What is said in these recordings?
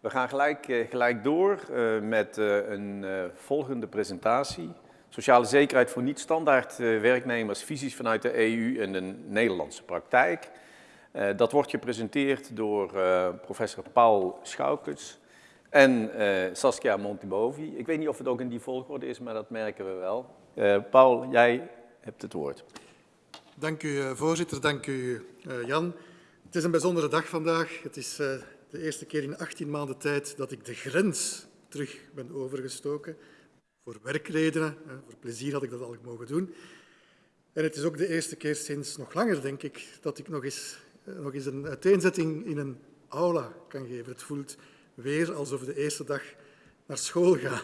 We gaan gelijk, uh, gelijk door uh, met uh, een volgende presentatie. Sociale zekerheid voor niet-standaard werknemers, visies vanuit de EU en de Nederlandse praktijk. dat wordt gepresenteerd door professor Paul Schoukens en Saskia Montibovi. Ik weet niet of het ook in die volgorde is, maar dat merken we wel. Paul, jij hebt het woord. Dank u, voorzitter. Dank u, Jan. Het is een bijzondere dag vandaag. Het is de eerste keer in 18 maanden tijd dat ik de grens terug ben overgestoken. Voor werkredenen, voor plezier had ik dat al mogen doen. En het is ook de eerste keer sinds nog langer, denk ik, dat ik nog eens, eh, nog eens een uiteenzetting in een aula kan geven. Het voelt weer alsof de eerste dag naar school ga,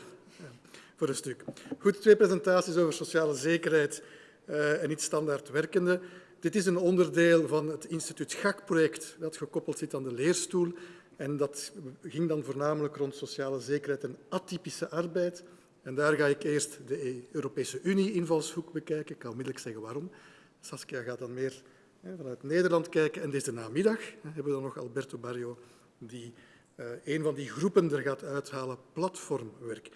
voor een stuk. Goed, twee presentaties over sociale zekerheid uh, en niet standaard werkende. Dit is een onderdeel van het instituut GAK-project dat gekoppeld zit aan de leerstoel. En dat ging dan voornamelijk rond sociale zekerheid en atypische arbeid. En daar ga ik eerst de Europese Unie-invalshoek bekijken. Ik kan onmiddellijk zeggen waarom. Saskia gaat dan meer vanuit Nederland kijken. En deze namiddag hebben we dan nog Alberto Barrio, die uh, een van die groepen er gaat uithalen, platformwerk.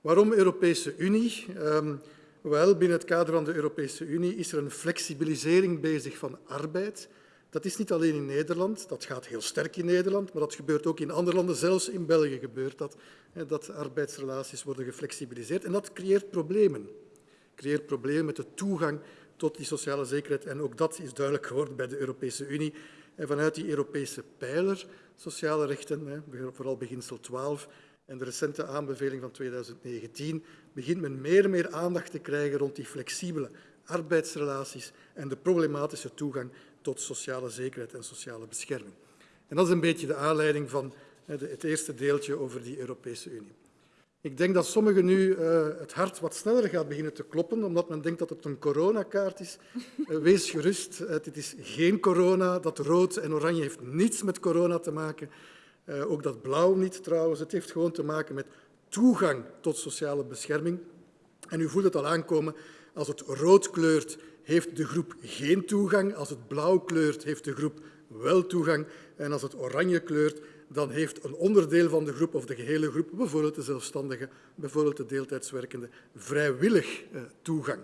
Waarom Europese Unie? Um, wel, binnen het kader van de Europese Unie is er een flexibilisering bezig van arbeid. Dat is niet alleen in Nederland, dat gaat heel sterk in Nederland, maar dat gebeurt ook in andere landen, zelfs in België gebeurt dat, dat arbeidsrelaties worden geflexibiliseerd. En dat creëert problemen. creëert problemen met de toegang tot die sociale zekerheid. En ook dat is duidelijk geworden bij de Europese Unie. En vanuit die Europese pijler, sociale rechten, vooral beginsel 12, en de recente aanbeveling van 2019 begint men meer en meer aandacht te krijgen rond die flexibele arbeidsrelaties en de problematische toegang tot sociale zekerheid en sociale bescherming. En dat is een beetje de aanleiding van het eerste deeltje over die Europese Unie. Ik denk dat sommigen nu uh, het hart wat sneller gaat beginnen te kloppen, omdat men denkt dat het een coronakaart is. Uh, wees gerust, uh, dit is geen corona. Dat rood en oranje heeft niets met corona te maken. Uh, ook dat blauw niet trouwens. Het heeft gewoon te maken met toegang tot sociale bescherming. En u voelt het al aankomen, als het rood kleurt, heeft de groep geen toegang. Als het blauw kleurt, heeft de groep wel toegang. En als het oranje kleurt, dan heeft een onderdeel van de groep of de gehele groep, bijvoorbeeld de zelfstandigen, bijvoorbeeld de deeltijdswerkenden, vrijwillig uh, toegang.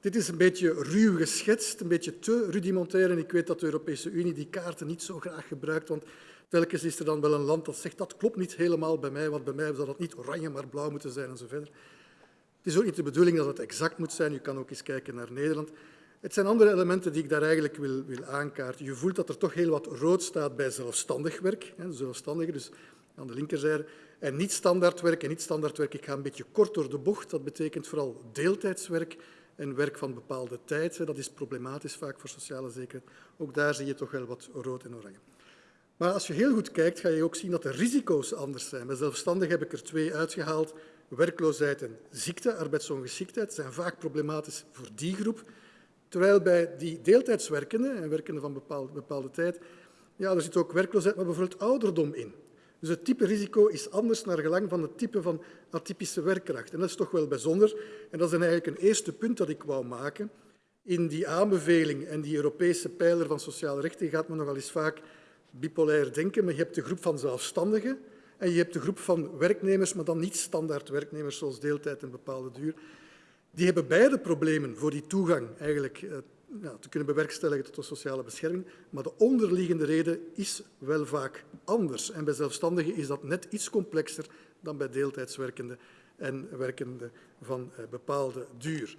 Dit is een beetje ruw geschetst, een beetje te rudimentair. En ik weet dat de Europese Unie die kaarten niet zo graag gebruikt, want telkens is er dan wel een land dat zegt dat klopt niet helemaal bij mij, want bij mij zou dat niet oranje, maar blauw moeten zijn en zo verder. Het is ook niet de bedoeling dat het exact moet zijn. Je kan ook eens kijken naar Nederland. Het zijn andere elementen die ik daar eigenlijk wil, wil aankaarten. Je voelt dat er toch heel wat rood staat bij zelfstandig werk, hè, zelfstandigen, dus aan de linkerzijde. En niet standaard werk en niet standaard werk. Ik ga een beetje kort door de bocht. Dat betekent vooral deeltijdswerk en werk van bepaalde tijd. Dat is problematisch vaak voor sociale zekerheid. Ook daar zie je toch wel wat rood en oranje. Maar als je heel goed kijkt, ga je ook zien dat de risico's anders zijn. Bij zelfstandigen heb ik er twee uitgehaald. Werkloosheid en ziekte, arbeidsongeschiktheid, zijn vaak problematisch voor die groep. Terwijl bij die deeltijdswerkenden en werkenden van bepaalde, bepaalde tijd, ja, er zit ook werkloosheid, maar bijvoorbeeld ouderdom in. Dus het type risico is anders naar gelang van het type van atypische werkkracht. En dat is toch wel bijzonder. En dat is eigenlijk een eerste punt dat ik wou maken. In die aanbeveling en die Europese pijler van sociale rechten gaat men nogal eens vaak bipolair denken. Maar je hebt de groep van zelfstandigen en je hebt de groep van werknemers, maar dan niet standaard werknemers zoals deeltijd en bepaalde duur. Die hebben beide problemen voor die toegang eigenlijk te kunnen bewerkstelligen tot de sociale bescherming. Maar de onderliggende reden is wel vaak anders. En bij zelfstandigen is dat net iets complexer dan bij deeltijdswerkenden en werkenden van eh, bepaalde duur.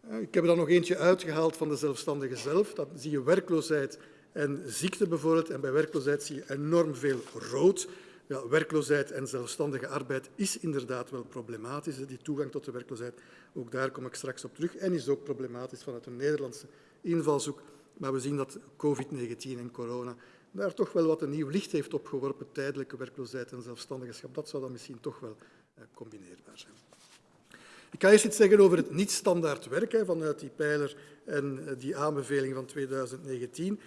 Eh, ik heb er dan nog eentje uitgehaald van de zelfstandigen zelf. Dan zie je werkloosheid en ziekte bijvoorbeeld. En bij werkloosheid zie je enorm veel rood. Ja, werkloosheid en zelfstandige arbeid is inderdaad wel problematisch. Die toegang tot de werkloosheid, ook daar kom ik straks op terug. En is ook problematisch vanuit een Nederlandse invalshoek. Maar we zien dat COVID-19 en corona daar toch wel wat een nieuw licht heeft opgeworpen. Tijdelijke werkloosheid en zelfstandigheid. Dat zou dan misschien toch wel eh, combineerbaar zijn. Ik ga eerst iets zeggen over het niet-standaard werk vanuit die pijler en eh, die aanbeveling van 2019.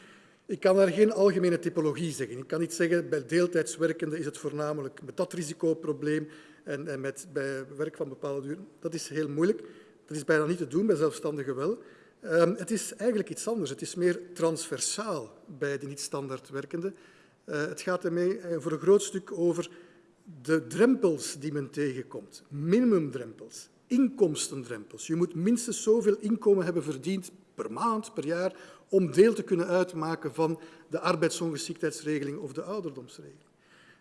Ik kan daar geen algemene typologie zeggen. Ik kan niet zeggen bij deeltijdswerkenden is het voornamelijk met dat risicoprobleem en, en met, bij werk van bepaalde duur. Dat is heel moeilijk. Dat is bijna niet te doen, bij zelfstandigen wel. Um, het is eigenlijk iets anders. Het is meer transversaal bij de niet-standaard werkenden. Uh, het gaat ermee uh, voor een groot stuk over de drempels die men tegenkomt. Minimumdrempels, inkomstendrempels. Je moet minstens zoveel inkomen hebben verdiend per maand, per jaar, om deel te kunnen uitmaken van de arbeidsongeschiktheidsregeling of de ouderdomsregeling.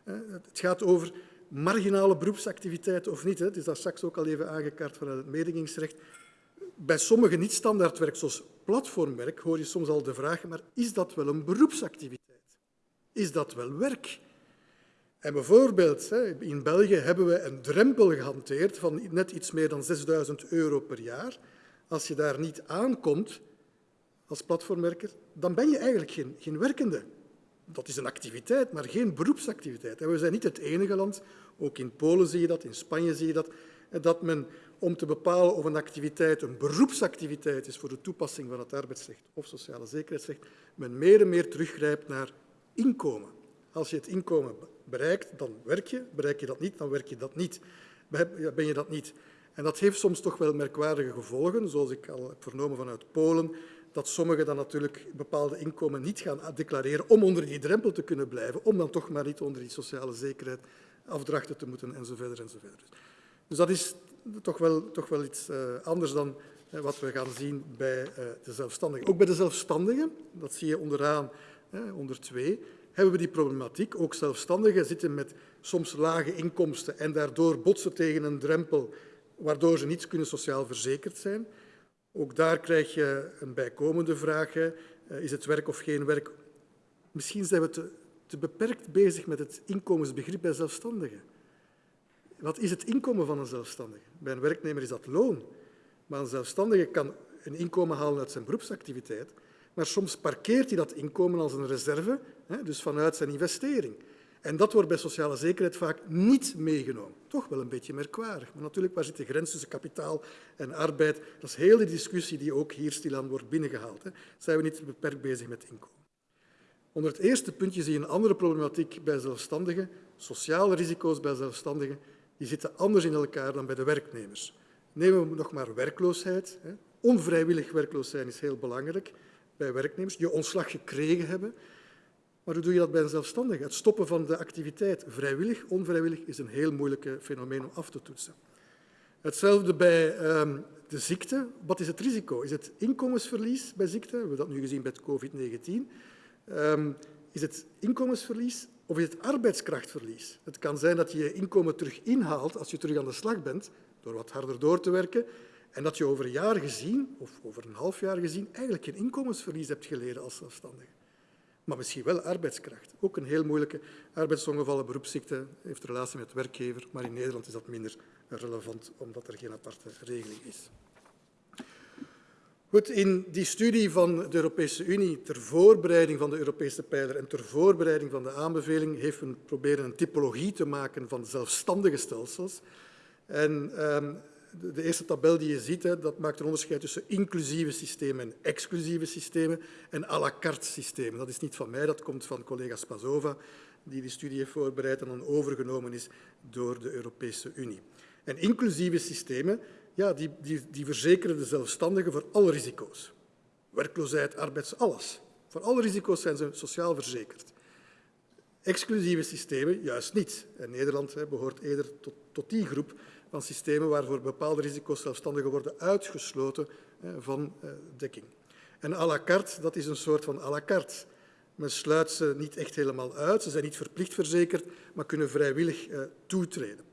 Uh, het gaat over marginale beroepsactiviteit of niet. Hè. Het is daar straks ook al even aangekaart vanuit het mededingingsrecht. Bij sommige niet-standaardwerk, zoals platformwerk, hoor je soms al de vraag, maar is dat wel een beroepsactiviteit? Is dat wel werk? En bijvoorbeeld, in België hebben we een drempel gehanteerd van net iets meer dan 6000 euro per jaar. Als je daar niet aankomt als platformwerker, dan ben je eigenlijk geen, geen werkende. Dat is een activiteit, maar geen beroepsactiviteit. En we zijn niet het enige land, ook in Polen zie je dat, in Spanje zie je dat, dat men om te bepalen of een activiteit een beroepsactiviteit is voor de toepassing van het arbeidsrecht of sociale zekerheidsrecht, men meer en meer teruggrijpt naar inkomen. Als je het inkomen bereikt, dan werk je. Bereik je dat niet, dan werk je dat niet. Ben je dat niet. En dat heeft soms toch wel merkwaardige gevolgen, zoals ik al heb vernomen vanuit Polen, dat sommigen dan natuurlijk bepaalde inkomen niet gaan declareren om onder die drempel te kunnen blijven, om dan toch maar niet onder die sociale zekerheid afdrachten te moeten enzovoort. enzovoort. Dus dat is toch wel, toch wel iets uh, anders dan uh, wat we gaan zien bij uh, de zelfstandigen. Ook bij de zelfstandigen, dat zie je onderaan, onder twee, hebben we die problematiek. Ook zelfstandigen zitten met soms lage inkomsten en daardoor botsen tegen een drempel waardoor ze niet kunnen sociaal verzekerd zijn. Ook daar krijg je een bijkomende vraag. Is het werk of geen werk? Misschien zijn we te, te beperkt bezig met het inkomensbegrip bij zelfstandigen. Wat is het inkomen van een zelfstandige? Bij een werknemer is dat loon. Maar een zelfstandige kan een inkomen halen uit zijn beroepsactiviteit, maar soms parkeert hij dat inkomen als een reserve, dus vanuit zijn investering. En dat wordt bij sociale zekerheid vaak niet meegenomen. Toch wel een beetje merkwaardig. Maar natuurlijk, waar zit de grens tussen kapitaal en arbeid? Dat is heel de discussie die ook hier stilaan wordt binnengehaald. Zijn we niet beperkt bezig met inkomen? Onder het eerste puntje zie je een andere problematiek bij zelfstandigen. Sociale risico's bij zelfstandigen die zitten anders in elkaar dan bij de werknemers. Nemen we nog maar werkloosheid. Onvrijwillig werkloos zijn is heel belangrijk bij werknemers. Je ontslag gekregen hebben. Maar hoe doe je dat bij een zelfstandige? Het stoppen van de activiteit, vrijwillig, onvrijwillig, is een heel moeilijk fenomeen om af te toetsen. Hetzelfde bij um, de ziekte. Wat is het risico? Is het inkomensverlies bij ziekte? We hebben dat nu gezien bij COVID-19. Um, ehm, is het inkomensverlies of is het arbeidskrachtverlies? Het kan zijn dat je je inkomen terug inhaalt als je terug aan de slag bent, door wat harder door te werken, en dat je over een jaar gezien, of over een half jaar gezien, eigenlijk geen inkomensverlies hebt geleden als zelfstandige maar misschien wel arbeidskracht. Ook een heel moeilijke arbeidsongevallen, beroepsziekte, heeft relatie met werkgever, maar in Nederland is dat minder relevant omdat er geen aparte regeling is. Goed, in die studie van de Europese Unie ter voorbereiding van de Europese pijler en ter voorbereiding van de aanbeveling heeft men proberen een typologie te maken van zelfstandige stelsels. En um, de eerste tabel die je ziet, dat maakt een onderscheid tussen inclusieve systemen en exclusieve systemen en à la carte systemen. Dat is niet van mij, dat komt van collega Spazova, die die studie heeft voorbereid en dan overgenomen is door de Europese Unie. En inclusieve systemen, ja, die, die, die verzekeren de zelfstandigen voor alle risico's. Werkloosheid, arbeids, alles. Voor alle risico's zijn ze sociaal verzekerd. Exclusieve systemen juist niet. Nederland hè, behoort eerder tot, tot die groep van systemen waarvoor bepaalde risico's zelfstandigen worden uitgesloten van eh, dekking. En à la carte, dat is een soort van à la carte. Men sluit ze niet echt helemaal uit, ze zijn niet verplicht verzekerd, maar kunnen vrijwillig eh, toetreden.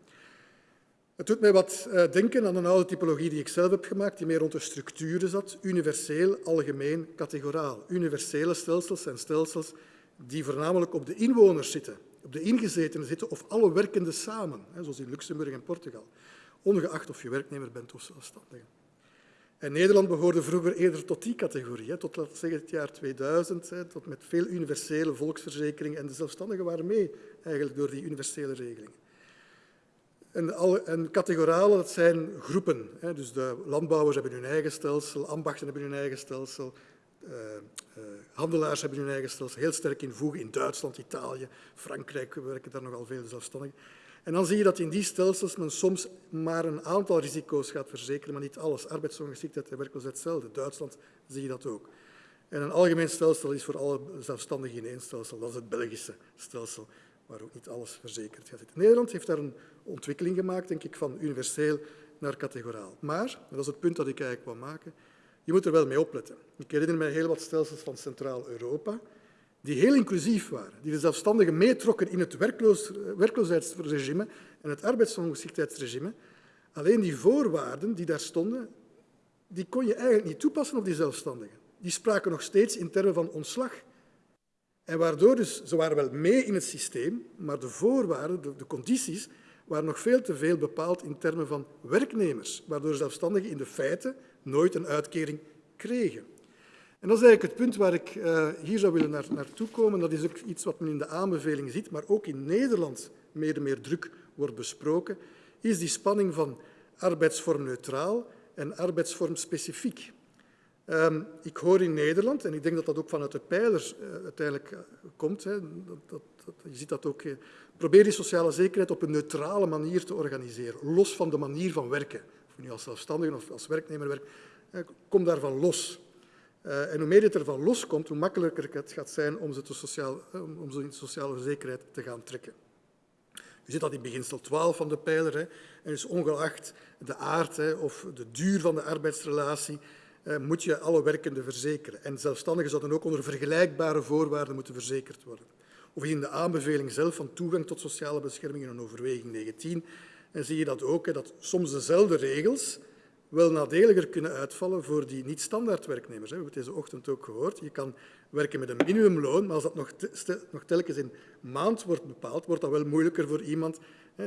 Het doet mij wat eh, denken aan een oude typologie die ik zelf heb gemaakt, die meer rond de structuren zat. Universeel, algemeen, categoraal. Universele stelsels zijn stelsels die voornamelijk op de inwoners zitten op de ingezetenen zitten of alle werkenden samen, zoals in Luxemburg en Portugal, ongeacht of je werknemer bent of zelfstandige. En Nederland behoorde vroeger eerder tot die categorie, tot laten zeggen het jaar 2000, tot met veel universele volksverzekeringen en de zelfstandigen waren mee eigenlijk door die universele regelingen. En, en categorale, dat zijn groepen. Dus de landbouwers hebben hun eigen stelsel, ambachten hebben hun eigen stelsel, uh, uh, handelaars hebben hun eigen stelsel heel sterk in voegen. In Duitsland, Italië, Frankrijk werken daar nogal veel zelfstandigen. En dan zie je dat in die stelsels men soms maar een aantal risico's gaat verzekeren, maar niet alles. Arbeidsongeschiktheid en werkloosheid hetzelfde. Duitsland zie je dat ook. En een algemeen stelsel is voor alle zelfstandigen in één stelsel. Dat is het Belgische stelsel, waar ook niet alles verzekerd gaat zitten. Nederland heeft daar een ontwikkeling gemaakt, denk ik, van universeel naar categoraal. Maar, dat is het punt dat ik eigenlijk wil maken, je moet er wel mee opletten. Ik herinner mij heel wat stelsels van Centraal-Europa, die heel inclusief waren, die de zelfstandigen meetrokken in het werkloos, werkloosheidsregime en het arbeidsongeschiktheidsregime. Alleen die voorwaarden die daar stonden, die kon je eigenlijk niet toepassen op die zelfstandigen. Die spraken nog steeds in termen van ontslag. En waardoor dus, ze waren wel mee in het systeem, maar de voorwaarden, de, condities, waren nog veel te veel bepaald in termen van werknemers, waardoor zelfstandigen in de feite nooit een uitkering kregen. En dat is eigenlijk het punt waar ik uh, hier zou willen naar, naartoe komen. Dat is ook iets wat men in de aanbeveling ziet, maar ook in Nederland meer en meer druk wordt besproken, is die spanning van arbeidsvormneutraal en arbeidsvormspecifiek. Um, ik hoor in Nederland, en ik denk dat dat ook vanuit de pijlers uh, uiteindelijk uh, komt, hè, dat, dat, je ziet dat ook, uh, probeer die sociale zekerheid op een neutrale manier te organiseren, los van de manier van werken. Of je nu als zelfstandige of als werknemer werkt, kom daarvan los. En hoe meer het ervan loskomt, hoe makkelijker het gaat zijn om ze, te sociaal, om ze in sociale zekerheid te gaan trekken. U ziet dat in beginsel 12 van de pijler. Hè, en dus ongeacht de aard hè, of de duur van de arbeidsrelatie, moet je alle werkenden verzekeren. En zelfstandigen zouden ook onder vergelijkbare voorwaarden moeten verzekerd worden. Of in de aanbeveling zelf van toegang tot sociale bescherming in een overweging 19, en zie je dat ook, dat soms dezelfde regels wel nadeliger kunnen uitvallen voor die niet-standaard werknemers. We hebben het deze ochtend ook gehoord. Je kan werken met een minimumloon, maar als dat nog, nog telkens in maand wordt bepaald, wordt dat wel moeilijker voor iemand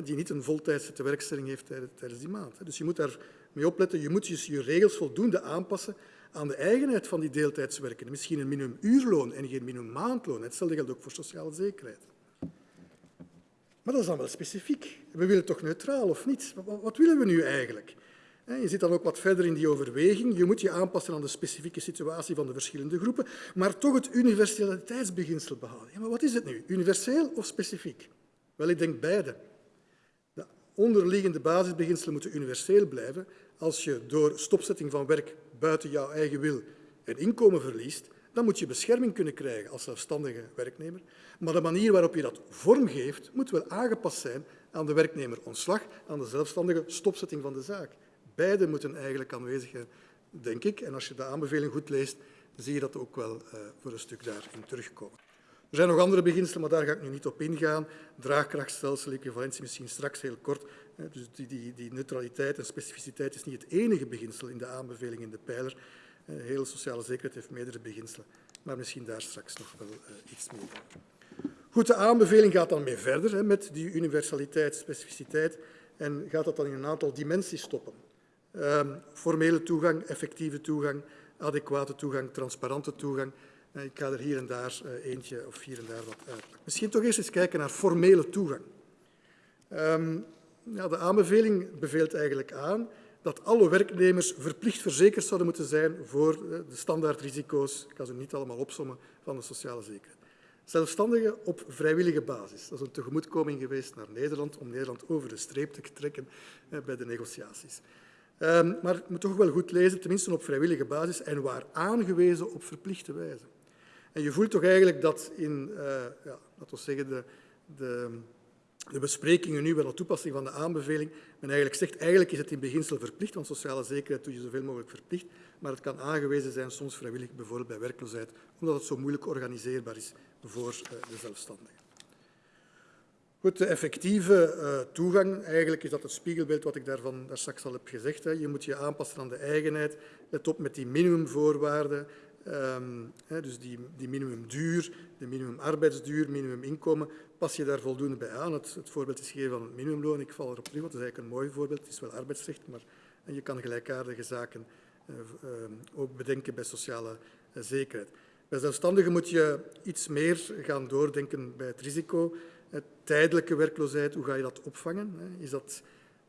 die niet een voltijdse tewerkstelling heeft tijdens die maand. Dus je moet daar mee opletten. Je moet dus je regels voldoende aanpassen aan de eigenheid van die deeltijdswerkenden. Misschien een minimumuurloon en geen minimummaandloon. Hetzelfde geldt ook voor sociale zekerheid. Maar dat is dan wel specifiek. We willen toch neutraal of niet? Wat willen we nu eigenlijk? Je zit dan ook wat verder in die overweging. Je moet je aanpassen aan de specifieke situatie van de verschillende groepen, maar toch het universaliteitsbeginsel behouden. Ja, maar wat is het nu? Universeel of specifiek? Wel, ik denk beide. De onderliggende basisbeginselen moeten universeel blijven. Als je door stopzetting van werk buiten jouw eigen wil een inkomen verliest, dan moet je bescherming kunnen krijgen als zelfstandige werknemer. Maar de manier waarop je dat vormgeeft, moet wel aangepast zijn aan de werknemer ontslag, aan de zelfstandige stopzetting van de zaak. Beide moeten eigenlijk aanwezig zijn, denk ik. En als je de aanbeveling goed leest, zie je dat ook wel uh, voor een stuk daarin terugkomen. Er zijn nog andere beginselen, maar daar ga ik nu niet op ingaan. Draagkrachtstelsel, equivalentie misschien straks heel kort. Dus die, die, die neutraliteit en specificiteit is niet het enige beginsel in de aanbeveling in de pijler. Heel sociale zekerheid heeft meerdere beginselen, maar misschien daar straks nog wel uh, iets meer. Goed, de aanbeveling gaat dan mee verder hè, met die universaliteit, specificiteit en gaat dat dan in een aantal dimensies stoppen. Um, formele toegang, effectieve toegang, adequate toegang, transparante toegang. Uh, ik ga er hier en daar uh, eentje of hier en daar wat uit. Misschien toch eerst eens kijken naar formele toegang. Um, ja, de aanbeveling beveelt eigenlijk aan dat alle werknemers verplicht verzekerd zouden moeten zijn voor uh, de standaardrisico's, ik ga ze niet allemaal opsommen, van de sociale zekerheid. Zelfstandigen op vrijwillige basis. Dat is een tegemoetkoming geweest naar Nederland om Nederland over de streep te trekken bij de negotiaties. Um, maar het moet toch wel goed lezen, tenminste op vrijwillige basis en waar aangewezen op verplichte wijze. En je voelt toch eigenlijk dat in, uh, ja, laten we zeggen, de, de, de besprekingen nu bij de toepassing van de aanbeveling, men eigenlijk zegt, eigenlijk is het in beginsel verplicht, want sociale zekerheid doe je zoveel mogelijk verplicht, maar het kan aangewezen zijn, soms vrijwillig, bijvoorbeeld bij werkloosheid, omdat het zo moeilijk organiseerbaar is voor uh, de zelfstandigen. Goed, de effectieve uh, toegang, eigenlijk is dat het spiegelbeeld wat ik daarvan daar straks al heb gezegd. Hè. Je moet je aanpassen aan de eigenheid. Let op met die minimumvoorwaarden. Hè, dus die, die minimumduur, de minimumarbeidsduur, minimuminkomen. Pas je daar voldoende bij aan. Het, het voorbeeld is gegeven van het minimumloon. Ik val erop terug, want het is eigenlijk een mooi voorbeeld. Het is wel arbeidsrecht, maar en je kan gelijkaardige zaken uh, uh, ook bedenken bij sociale uh, zekerheid. Bij zelfstandigen moet je iets meer gaan doordenken bij het risico tijdelijke werkloosheid, hoe ga je dat opvangen? Is dat,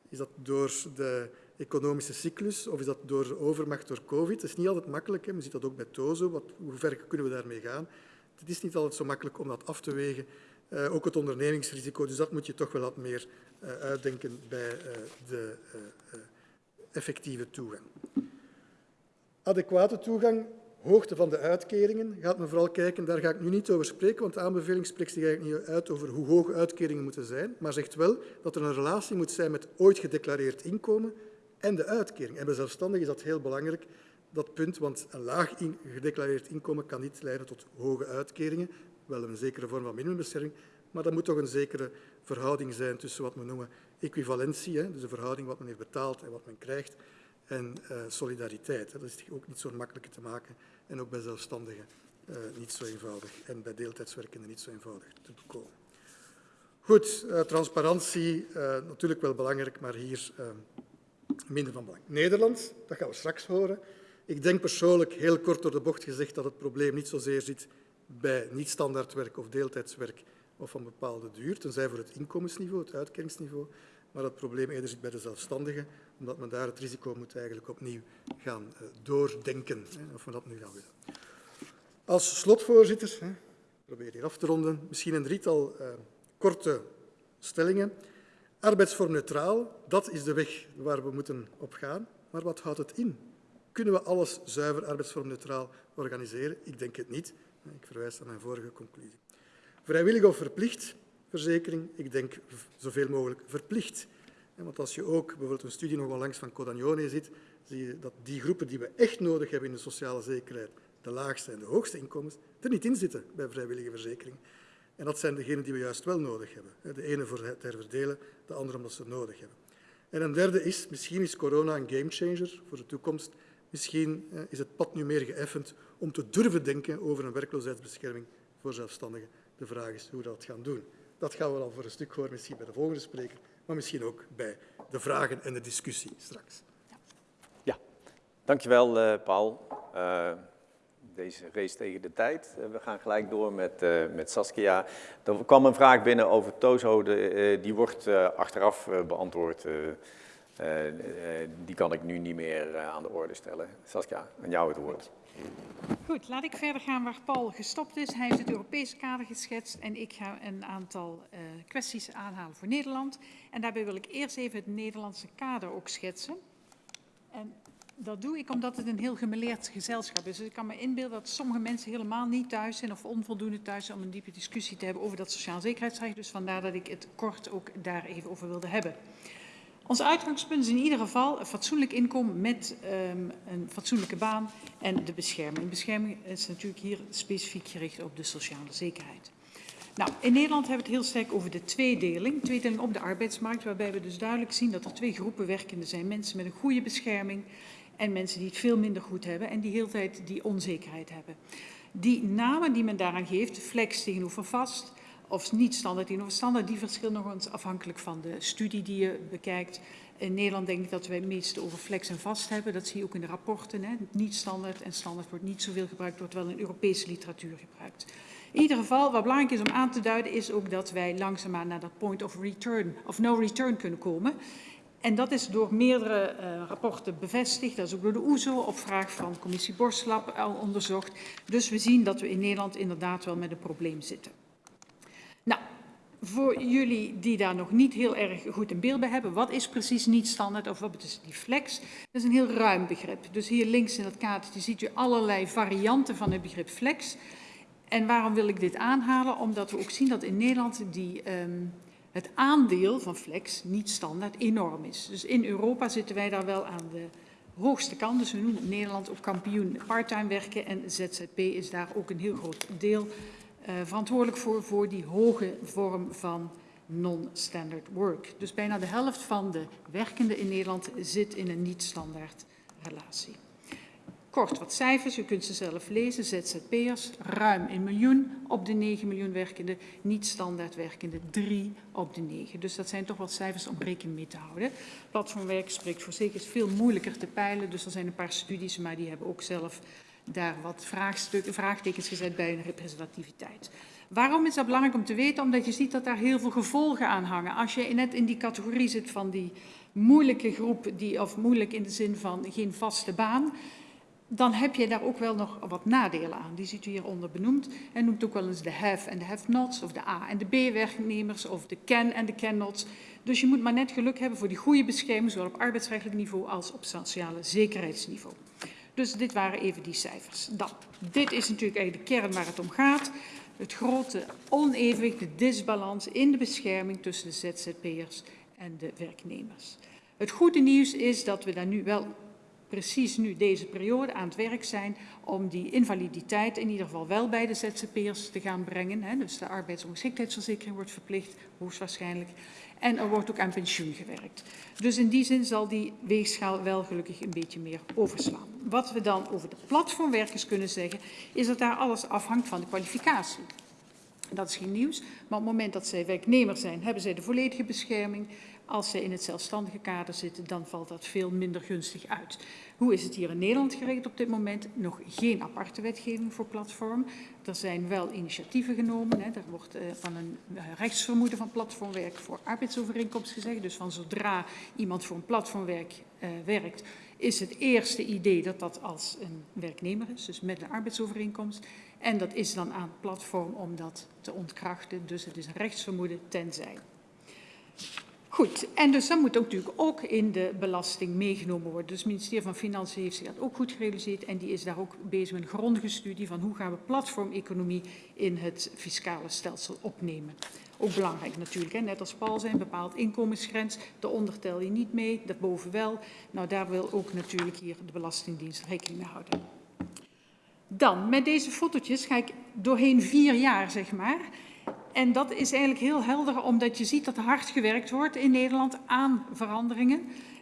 is dat door de economische cyclus of is dat door overmacht door COVID? Dat is niet altijd makkelijk. Hè. Je ziet dat ook bij TOZO. Wat, hoe ver kunnen we daarmee gaan? Het is niet altijd zo makkelijk om dat af te wegen. Uh, ook het ondernemingsrisico, dus dat moet je toch wel wat meer uh, uitdenken bij uh, de effectieve toegang. Adequate toegang hoogte van de uitkeringen gaat men vooral kijken, daar ga ik nu niet over spreken, want de aanbeveling spreekt zich eigenlijk niet uit over hoe hoog uitkeringen moeten zijn, maar zegt wel dat er een relatie moet zijn met ooit gedeclareerd inkomen en de uitkering. En bij zelfstandigen is dat heel belangrijk, dat punt, want een laag gedeclareerd inkomen kan niet leiden tot hoge uitkeringen, wel een zekere vorm van minimumbescherming, maar er moet toch een zekere verhouding zijn tussen wat we noemen equivalentie, hè, dus de verhouding wat men heeft betaald en wat men krijgt, en uh, solidariteit. Dat is ook niet zo makkelijk te maken en ook bij zelfstandigen uh, niet zo eenvoudig en bij deeltijdswerkenden niet zo eenvoudig te bekomen. Goed, uh, transparantie, natuurlijk wel belangrijk, maar hier minder van belang. Nederland, dat gaan we straks horen. Ik denk persoonlijk, heel kort door de bocht gezegd, dat het probleem niet zozeer zit bij niet-standaardwerk of deeltijdswerk of van bepaalde duur, tenzij voor het inkomensniveau, het uitkeringsniveau, maar het probleem eerder zit bij de zelfstandigen, omdat men daar het risico moet eigenlijk opnieuw gaan uh, doordenken, of we dat nu gaan willen. Als slotvoorzitter, probeer hier af te ronden, misschien een drietal uh, korte stellingen. Arbeidsvorm neutraal, dat is de weg waar we moeten op gaan. Maar wat houdt het in? Kunnen we alles zuiver arbeidsvormneutraal organiseren? Ik denk het niet. Ik verwijs naar mijn vorige conclusie. Vrijwillig of verplicht verzekering? Ik denk zoveel mogelijk verplicht. Want als je ook bijvoorbeeld een studie nog langs van Codagnone ziet, zie je dat die groepen die we echt nodig hebben in de sociale zekerheid, de laagste en de hoogste inkomens, er niet in zitten bij vrijwillige verzekering. En dat zijn degenen die we juist wel nodig hebben. De ene voor het herverdelen, de andere omdat ze het nodig hebben. En een derde is, misschien is corona een gamechanger voor de toekomst. Misschien is het pad nu meer geëffend om te durven denken over een werkloosheidsbescherming voor zelfstandigen. De vraag is hoe we dat gaan doen. Dat gaan we dan voor een stuk horen, misschien bij de volgende spreker, maar misschien ook bij de vragen en de discussie straks. Ja, dankjewel uh, Paul. Uh, deze race tegen de tijd. Uh, we gaan gelijk door met, met Saskia. Er kwam een vraag binnen over Tozo, de, die wordt achteraf beantwoord. die kan ik nu niet meer aan de orde stellen. Saskia, aan jou het woord. Goed, laat ik verder gaan waar Paul gestopt is. Hij heeft het Europese kader geschetst en ik ga een aantal kwesties aanhalen voor Nederland. En daarbij wil ik eerst even het Nederlandse kader ook schetsen. En dat doe ik omdat het een heel gemeleerd gezelschap is. Dus ik kan me inbeelden dat sommige mensen helemaal niet thuis zijn of onvoldoende thuis zijn om een diepe discussie te hebben over dat sociaal zekerheidsrecht. Dus vandaar dat ik het kort ook daar even over wilde hebben. Ons uitgangspunt is in ieder geval een fatsoenlijk inkomen met um, een fatsoenlijke baan en de bescherming. Bescherming is natuurlijk hier specifiek gericht op de sociale zekerheid. Nou, in Nederland hebben we het heel sterk over de tweedeling. Tweedeling op de arbeidsmarkt, waarbij we dus duidelijk zien dat er twee groepen werkenden zijn. Mensen met een goede bescherming en mensen die het veel minder goed hebben en die heel tijd die onzekerheid hebben. Die namen die men daaraan geeft, flex tegenover vast, of niet standaard tegenover standaard, die verschillen nog eens afhankelijk van de studie die je bekijkt. In Nederland denk ik dat wij het meest over flex en vast hebben. Dat zie je ook in de rapporten. Hè. Niet standaard en standaard wordt niet zoveel gebruikt, wordt wel in Europese literatuur gebruikt. In ieder geval, wat belangrijk is om aan te duiden, is ook dat wij langzaamaan naar dat point of return, of no return kunnen komen. En dat is door meerdere uh, rapporten bevestigd. Dat is ook door de OESO op vraag van commissie Borslap al onderzocht. Dus we zien dat we in Nederland inderdaad wel met een probleem zitten. Nou, voor jullie die daar nog niet heel erg goed in beeld bij hebben, wat is precies niet standaard of wat is die flex? Dat is een heel ruim begrip. Dus hier links in dat kaartje ziet u allerlei varianten van het begrip flex. En waarom wil ik dit aanhalen? Omdat we ook zien dat in Nederland die, um, het aandeel van flex, niet standaard, enorm is. Dus in Europa zitten wij daar wel aan de hoogste kant. Dus we noemen Nederland ook kampioen parttime werken en ZZP is daar ook een heel groot deel uh, verantwoordelijk voor, voor die hoge vorm van non-standard work. Dus bijna de helft van de werkenden in Nederland zit in een niet-standaard relatie. Kort wat cijfers, u kunt ze zelf lezen. ZZP'ers, ruim een miljoen op de 9 miljoen werkenden. Niet-standaard werkenden, 3 op de 9. Dus dat zijn toch wat cijfers om rekening mee te houden. Platformwerk spreekt voor zeker veel moeilijker te peilen. Dus er zijn een paar studies, maar die hebben ook zelf daar wat vraagtekens gezet bij een representativiteit. Waarom is dat belangrijk om te weten? Omdat je ziet dat daar heel veel gevolgen aan hangen. Als je net in die categorie zit van die moeilijke groep, die, of moeilijk in de zin van geen vaste baan, dan heb je daar ook wel nog wat nadelen aan. Die ziet u hieronder benoemd. En noemt ook wel eens de have en de have-nots, of de A en de B-werknemers, of de can en de can-nots. Dus je moet maar net geluk hebben voor die goede bescherming, zowel op arbeidsrechtelijk niveau als op sociale zekerheidsniveau. Dus dit waren even die cijfers. Dan, dit is natuurlijk eigenlijk de kern waar het om gaat. Het grote onevenwicht, de disbalans in de bescherming tussen de ZZP'ers en de werknemers. Het goede nieuws is dat we daar nu wel precies nu deze periode aan het werk zijn om die invaliditeit in ieder geval wel bij de ZZP'ers te gaan brengen. Hè. Dus de arbeidsongeschiktheidsverzekering wordt verplicht, hoogstwaarschijnlijk. En er wordt ook aan pensioen gewerkt. Dus in die zin zal die weegschaal wel gelukkig een beetje meer overslaan. Wat we dan over de platformwerkers kunnen zeggen, is dat daar alles afhangt van de kwalificatie. Dat is geen nieuws, maar op het moment dat zij werknemer zijn, hebben zij de volledige bescherming. Als zij in het zelfstandige kader zitten, dan valt dat veel minder gunstig uit. Hoe is het hier in Nederland geregeld op dit moment? Nog geen aparte wetgeving voor platform. Er zijn wel initiatieven genomen. Hè. Er wordt uh, van een uh, rechtsvermoeden van platformwerk voor arbeidsovereenkomst gezegd. Dus van zodra iemand voor een platformwerk uh, werkt, is het eerste idee dat dat als een werknemer is, dus met een arbeidsovereenkomst. En dat is dan aan het platform om dat te ontkrachten. Dus het is een rechtsvermoeden tenzij. Goed, en dus dat moet ook natuurlijk ook in de belasting meegenomen worden. Dus het ministerie van Financiën heeft zich dat ook goed gerealiseerd en die is daar ook bezig met een grondige studie van hoe gaan we platformeconomie in het fiscale stelsel opnemen. Ook belangrijk natuurlijk, hè? net als Paul zijn, bepaald inkomensgrens, daaronder tel je niet mee, daarboven wel. Nou, daar wil ook natuurlijk hier de Belastingdienst rekening mee houden. Dan, met deze fotootjes ga ik doorheen vier jaar, zeg maar. En dat is eigenlijk heel helder, omdat je ziet dat er hard gewerkt wordt in Nederland aan veranderingen.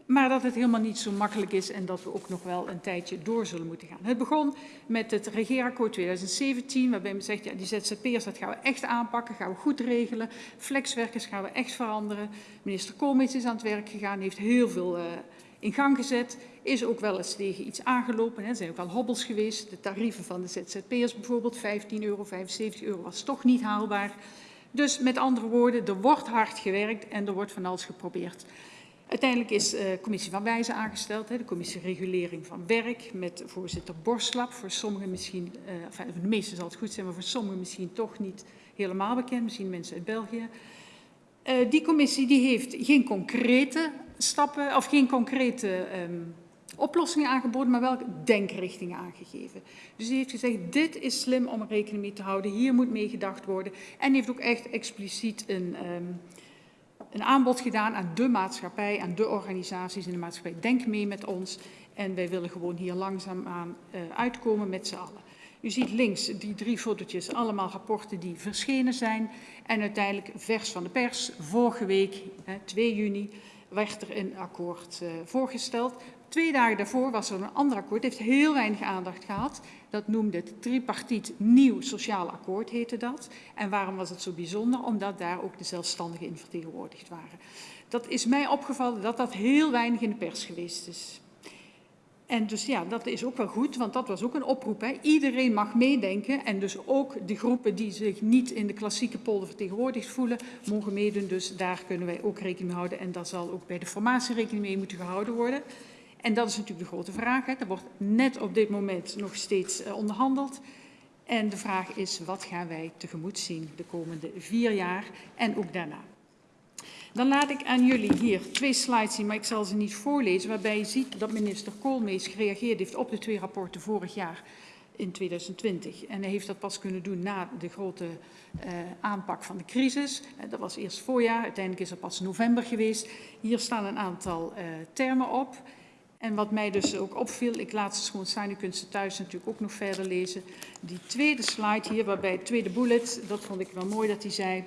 Maar dat het helemaal niet zo makkelijk is en dat we ook nog wel een tijdje door zullen moeten gaan. Het begon met het regeerakkoord 2017, waarbij men zegt, ja, die ZZP'ers, dat gaan we echt aanpakken, gaan we goed regelen. Flexwerkers gaan we echt veranderen. Minister Koolmees is aan het werk gegaan, heeft heel veel uh, in gang gezet. Is ook wel eens tegen iets aangelopen. Er zijn ook al hobbels geweest. De tarieven van de ZZP'ers bijvoorbeeld, 15 euro, 75 euro, was toch niet haalbaar. Dus met andere woorden, er wordt hard gewerkt en er wordt van alles geprobeerd. Uiteindelijk is de uh, commissie van Wijzen aangesteld, de commissie regulering van werk, met voorzitter Borslap. Voor sommigen misschien, enfin, voor de meesten zal het goed zijn, maar voor sommigen misschien toch niet helemaal bekend, misschien mensen uit België. Uh, die commissie die heeft geen concrete stappen, of geen concrete um, oplossingen aangeboden, maar wel denkrichtingen aangegeven. Dus die heeft gezegd, dit is slim om rekening mee te houden, hier moet mee gedacht worden. En heeft ook echt expliciet een, um, een aanbod gedaan aan de maatschappij, aan de organisaties in de maatschappij. Denk mee met ons en wij willen gewoon hier langzaamaan uh, uitkomen met z'n allen. U ziet links die drie fotootjes, allemaal rapporten die verschenen zijn. En uiteindelijk vers van de pers, vorige week, 2 juni, werd er een akkoord uh, voorgesteld. Twee dagen daarvoor was er een ander akkoord, heeft heel weinig aandacht gehad. Dat noemde het tripartiet nieuw sociaal akkoord, heette dat. En waarom was het zo bijzonder? Omdat daar ook de zelfstandigen in vertegenwoordigd waren. Dat is mij opgevallen dat dat heel weinig in de pers geweest is. En dus ja, dat is ook wel goed, want dat was ook een oproep. Hè. Iedereen mag meedenken en dus ook de groepen die zich niet in de klassieke polder vertegenwoordigd voelen, mogen meedoen. Dus daar kunnen wij ook rekening mee houden en daar zal ook bij de formatie rekening mee moeten gehouden worden. En dat is natuurlijk de grote vraag. Hè. Er wordt net op dit moment nog steeds uh, onderhandeld. En de vraag is, wat gaan wij tegemoet zien de komende vier jaar en ook daarna? Dan laat ik aan jullie hier twee slides zien, maar ik zal ze niet voorlezen, waarbij je ziet dat minister Koolmees gereageerd heeft op de twee rapporten vorig jaar in 2020. En hij heeft dat pas kunnen doen na de grote uh, aanpak van de crisis. Uh, dat was eerst voorjaar, uiteindelijk is dat pas november geweest. Hier staan een aantal uh, termen op. En wat mij dus ook opviel, ik laat ze gewoon staan, u kunt ze thuis natuurlijk ook nog verder lezen. Die tweede slide hier, waarbij het tweede bullet, dat vond ik wel mooi dat hij zei.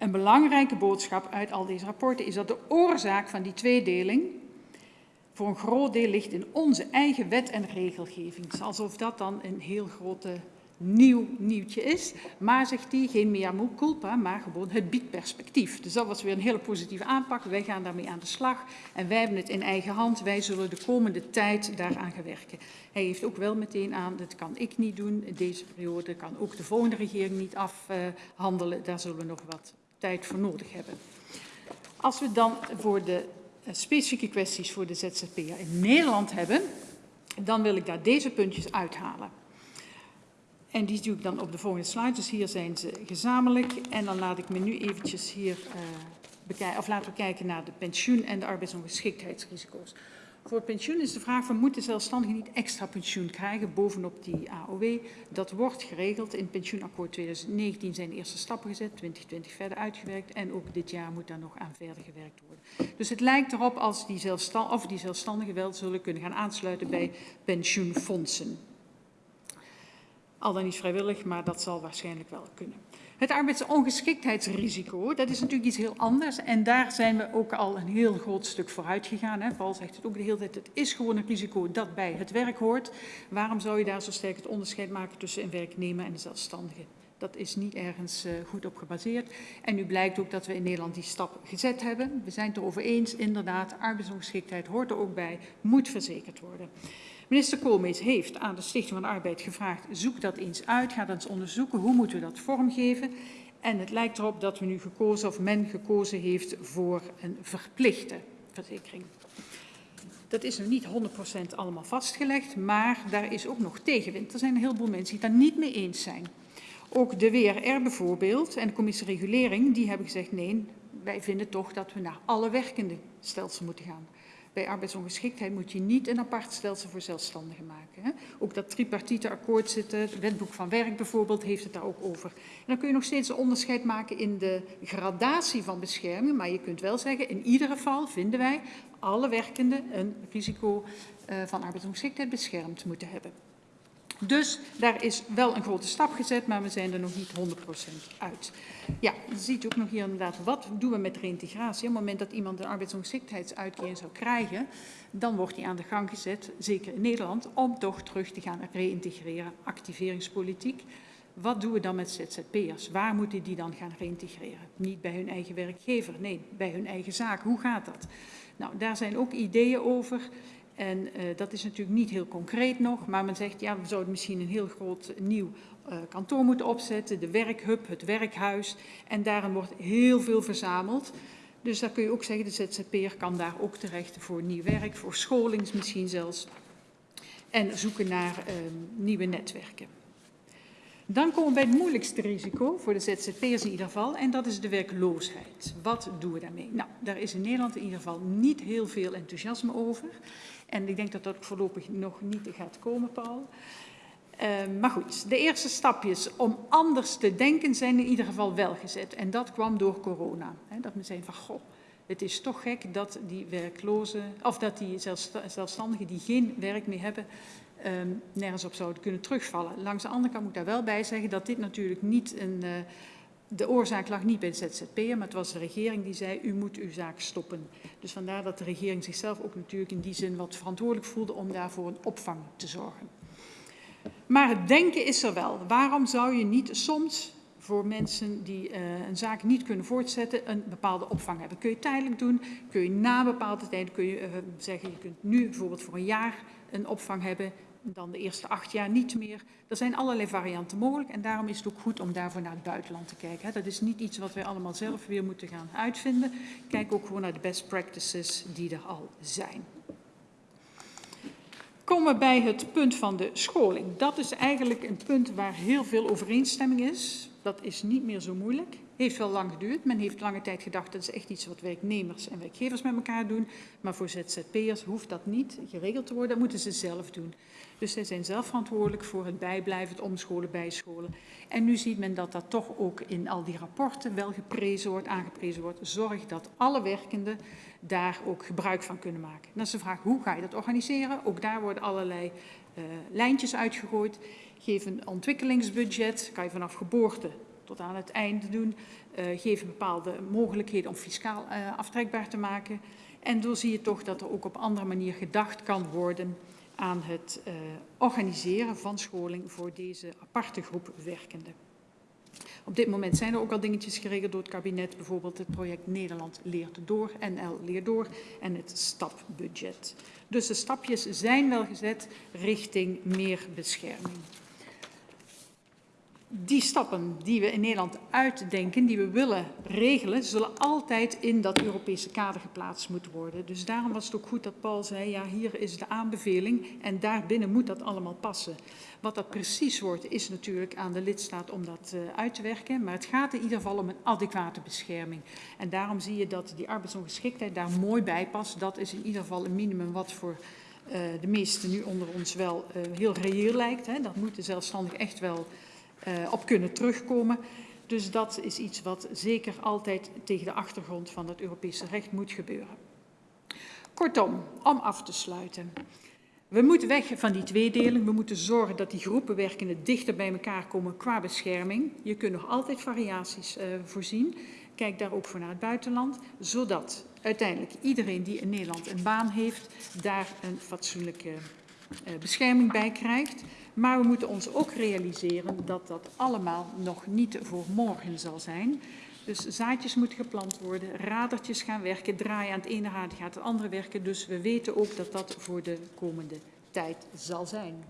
Een belangrijke boodschap uit al deze rapporten is dat de oorzaak van die tweedeling voor een groot deel ligt in onze eigen wet en regelgeving. Alsof dat dan een heel grote nieuw nieuwtje is. Maar, zegt hij, geen mea culpa, maar gewoon het biedt perspectief. Dus dat was weer een hele positieve aanpak. Wij gaan daarmee aan de slag en wij hebben het in eigen hand. Wij zullen de komende tijd daaraan gaan werken. Hij heeft ook wel meteen aan, dat kan ik niet doen. Deze periode kan ook de volgende regering niet afhandelen. Daar zullen we nog wat tijd voor nodig hebben. Als we dan voor de specifieke kwesties voor de ZZP'er in Nederland hebben, dan wil ik daar deze puntjes uithalen. En die doe ik dan op de volgende slide. Dus hier zijn ze gezamenlijk. En dan laat ik me nu eventjes hier uh, bekijken, of laten we kijken naar de pensioen en de arbeidsongeschiktheidsrisico's. Voor pensioen is de vraag van moeten zelfstandigen niet extra pensioen krijgen bovenop die AOW. Dat wordt geregeld. In pensioenakkoord 2019 zijn de eerste stappen gezet, 2020 verder uitgewerkt en ook dit jaar moet daar nog aan verder gewerkt worden. Dus het lijkt erop als die, zelfstand, of die zelfstandigen wel zullen kunnen gaan aansluiten bij pensioenfondsen. Al dan niet vrijwillig, maar dat zal waarschijnlijk wel kunnen. Het arbeidsongeschiktheidsrisico, dat is natuurlijk iets heel anders. En daar zijn we ook al een heel groot stuk vooruit gegaan. Hè. Paul zegt het ook de hele tijd, het is gewoon een risico dat bij het werk hoort. Waarom zou je daar zo sterk het onderscheid maken tussen een werknemer en een zelfstandige? Dat is niet ergens uh, goed op gebaseerd. En nu blijkt ook dat we in Nederland die stap gezet hebben. We zijn het erover eens, inderdaad, arbeidsongeschiktheid hoort er ook bij, moet verzekerd worden. Minister Koolmees heeft aan de Stichting van de Arbeid gevraagd, zoek dat eens uit, ga dat eens onderzoeken, hoe moeten we dat vormgeven. En het lijkt erop dat we nu gekozen, of men gekozen heeft voor een verplichte verzekering. Dat is nog niet 100% allemaal vastgelegd, maar daar is ook nog tegenwind. Er zijn een heleboel mensen die daar niet mee eens zijn. Ook de WRR bijvoorbeeld en de commissie regulering, die hebben gezegd nee, wij vinden toch dat we naar alle werkende stelsel moeten gaan. Bij arbeidsongeschiktheid moet je niet een apart stelsel voor zelfstandigen maken. Hè. Ook dat tripartite akkoord zitten, het wetboek van werk bijvoorbeeld, heeft het daar ook over. En dan kun je nog steeds een onderscheid maken in de gradatie van bescherming, maar je kunt wel zeggen, in ieder geval vinden wij alle werkenden een risico uh, van arbeidsongeschiktheid beschermd moeten hebben. Dus daar is wel een grote stap gezet, maar we zijn er nog niet 100% uit. Ja, dan ziet ook nog hier inderdaad, wat doen we met reintegratie? Op het moment dat iemand een arbeidsongeschiktheidsuitkering zou krijgen, dan wordt hij aan de gang gezet, zeker in Nederland, om toch terug te gaan reïntegreren. Activeringspolitiek. Wat doen we dan met ZZP'ers? Waar moeten die dan gaan reïntegreren? Niet bij hun eigen werkgever, nee, bij hun eigen zaak. Hoe gaat dat? Nou, daar zijn ook ideeën over. En uh, dat is natuurlijk niet heel concreet nog, maar men zegt, ja, we zouden misschien een heel groot nieuw uh, kantoor moeten opzetten, de werkhub, het werkhuis. En daarin wordt heel veel verzameld. Dus daar kun je ook zeggen, de ZZP'er kan daar ook terecht voor nieuw werk, voor scholings misschien zelfs. En zoeken naar uh, nieuwe netwerken. Dan komen we bij het moeilijkste risico, voor de ZZP'ers in ieder geval, en dat is de werkloosheid. Wat doen we daarmee? Nou, daar is in Nederland in ieder geval niet heel veel enthousiasme over. En ik denk dat dat voorlopig nog niet gaat komen, Paul. Uh, maar goed, de eerste stapjes om anders te denken zijn in ieder geval wel gezet. En dat kwam door corona. Dat men zei van, goh, het is toch gek dat die werklozen, of dat die zelfstandigen die geen werk meer hebben, um, nergens op zouden kunnen terugvallen. Langs de andere kant moet ik daar wel bij zeggen dat dit natuurlijk niet een... Uh, de oorzaak lag niet bij de ZZP'er, maar het was de regering die zei, u moet uw zaak stoppen. Dus vandaar dat de regering zichzelf ook natuurlijk in die zin wat verantwoordelijk voelde om daarvoor een opvang te zorgen. Maar het denken is er wel. Waarom zou je niet soms voor mensen die uh, een zaak niet kunnen voortzetten een bepaalde opvang hebben? Kun je tijdelijk doen, kun je na bepaalde tijd kun je, uh, zeggen, je kunt nu bijvoorbeeld voor een jaar een opvang hebben dan de eerste acht jaar niet meer. Er zijn allerlei varianten mogelijk en daarom is het ook goed om daarvoor naar het buitenland te kijken. Dat is niet iets wat wij allemaal zelf weer moeten gaan uitvinden. Kijk ook gewoon naar de best practices die er al zijn. Komen we bij het punt van de scholing. Dat is eigenlijk een punt waar heel veel overeenstemming is. Dat is niet meer zo moeilijk. Heeft wel lang geduurd. Men heeft lange tijd gedacht dat is echt iets wat werknemers en werkgevers met elkaar doen. Maar voor ZZP'ers hoeft dat niet geregeld te worden. Dat moeten ze zelf doen. Dus zij zijn zelf verantwoordelijk voor het bijblijven, het omscholen, bijscholen. En nu ziet men dat dat toch ook in al die rapporten wel geprezen wordt, aangeprezen wordt. Zorg dat alle werkenden daar ook gebruik van kunnen maken. dan is de vraag, hoe ga je dat organiseren? Ook daar worden allerlei uh, lijntjes uitgegooid. Geef een ontwikkelingsbudget, kan je vanaf geboorte tot aan het einde doen. Uh, geef bepaalde mogelijkheden om fiscaal uh, aftrekbaar te maken. En dan zie je toch dat er ook op andere manier gedacht kan worden aan het uh, organiseren van scholing voor deze aparte groep werkenden. Op dit moment zijn er ook al dingetjes geregeld door het kabinet, bijvoorbeeld het project Nederland leert door, NL leert door en het stapbudget. Dus de stapjes zijn wel gezet richting meer bescherming. Die stappen die we in Nederland uitdenken, die we willen regelen, zullen altijd in dat Europese kader geplaatst moeten worden. Dus daarom was het ook goed dat Paul zei, ja, hier is de aanbeveling en daarbinnen moet dat allemaal passen. Wat dat precies wordt, is natuurlijk aan de lidstaat om dat uh, uit te werken. Maar het gaat in ieder geval om een adequate bescherming. En daarom zie je dat die arbeidsongeschiktheid daar mooi bij past. Dat is in ieder geval een minimum wat voor uh, de meesten nu onder ons wel uh, heel reëel lijkt. Dat moet de zelfstandig echt wel op kunnen terugkomen. Dus dat is iets wat zeker altijd tegen de achtergrond van het Europese recht moet gebeuren. Kortom, om af te sluiten. We moeten weg van die tweedeling. We moeten zorgen dat die groepen werkenden dichter bij elkaar komen qua bescherming. Je kunt nog altijd variaties uh, voorzien. Kijk daar ook voor naar het buitenland, zodat uiteindelijk iedereen die in Nederland een baan heeft, daar een fatsoenlijke uh, bescherming bij krijgt. Maar we moeten ons ook realiseren dat dat allemaal nog niet voor morgen zal zijn. Dus zaadjes moeten geplant worden, radertjes gaan werken, draaien aan het ene raad gaat het andere werken. Dus we weten ook dat dat voor de komende tijd zal zijn.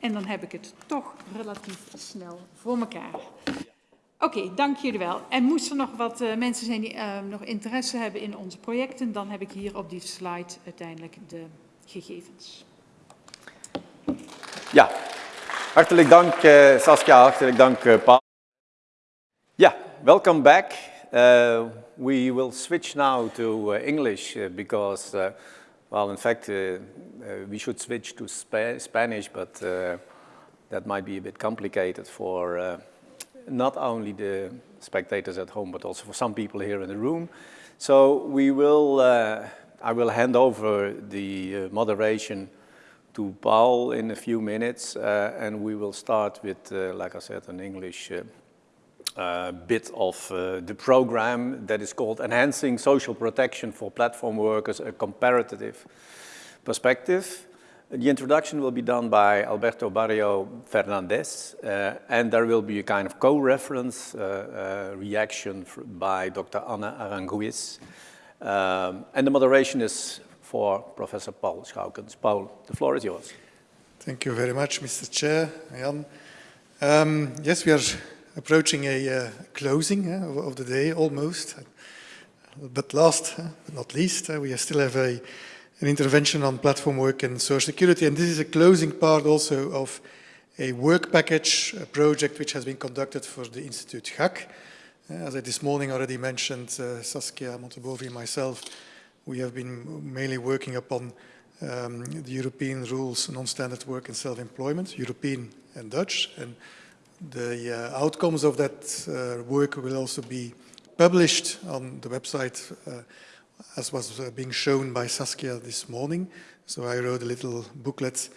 En dan heb ik het toch relatief snel voor elkaar. Oké, dank jullie wel. En moest er nog wat uh, mensen zijn die uh, nog interesse hebben in onze projecten, dan heb ik hier op die slide uiteindelijk de gegevens. Ja, hartelijk dank uh, Saskia, hartelijk dank uh, Paul. Yeah, welcome back. Uh, we will switch now to uh, English because, uh, well, in fact, we should switch to Sp Spanish, but that might be a bit complicated for not only the spectators at home, but also for some people here in the room. So we will, I will hand over the moderation to Paul in a few minutes, uh, and we will start with, uh, like I said, an English uh, uh bit of uh, the program that is called Enhancing Social Protection for Platform Workers, a Comparative Perspective. The introduction will be done by Alberto Barrio Fernandez, uh, and there will be a kind of co-reference reaction by Dr. Anna Aranguiz. Um, and the moderation is for Professor Paul Schoukens. Paul, the floor is yours. Thank you very much, Mr. Chair. Um, yes, we are approaching a uh, closing uh, of, of, the day almost. But last uh, but not least, uh, we still have a, an intervention on platform work and social security. And this is a closing part also of a work package a project which has been conducted for the Institute Gak. Uh, as I this morning already mentioned, uh, Saskia Montebovi and myself we have been mainly working upon um, the European rules, non-standard work and self-employment, European and Dutch. And the uh, outcomes of that uh, work will also be published on the website uh, as was uh, being shown by Saskia this morning. So I wrote a little booklet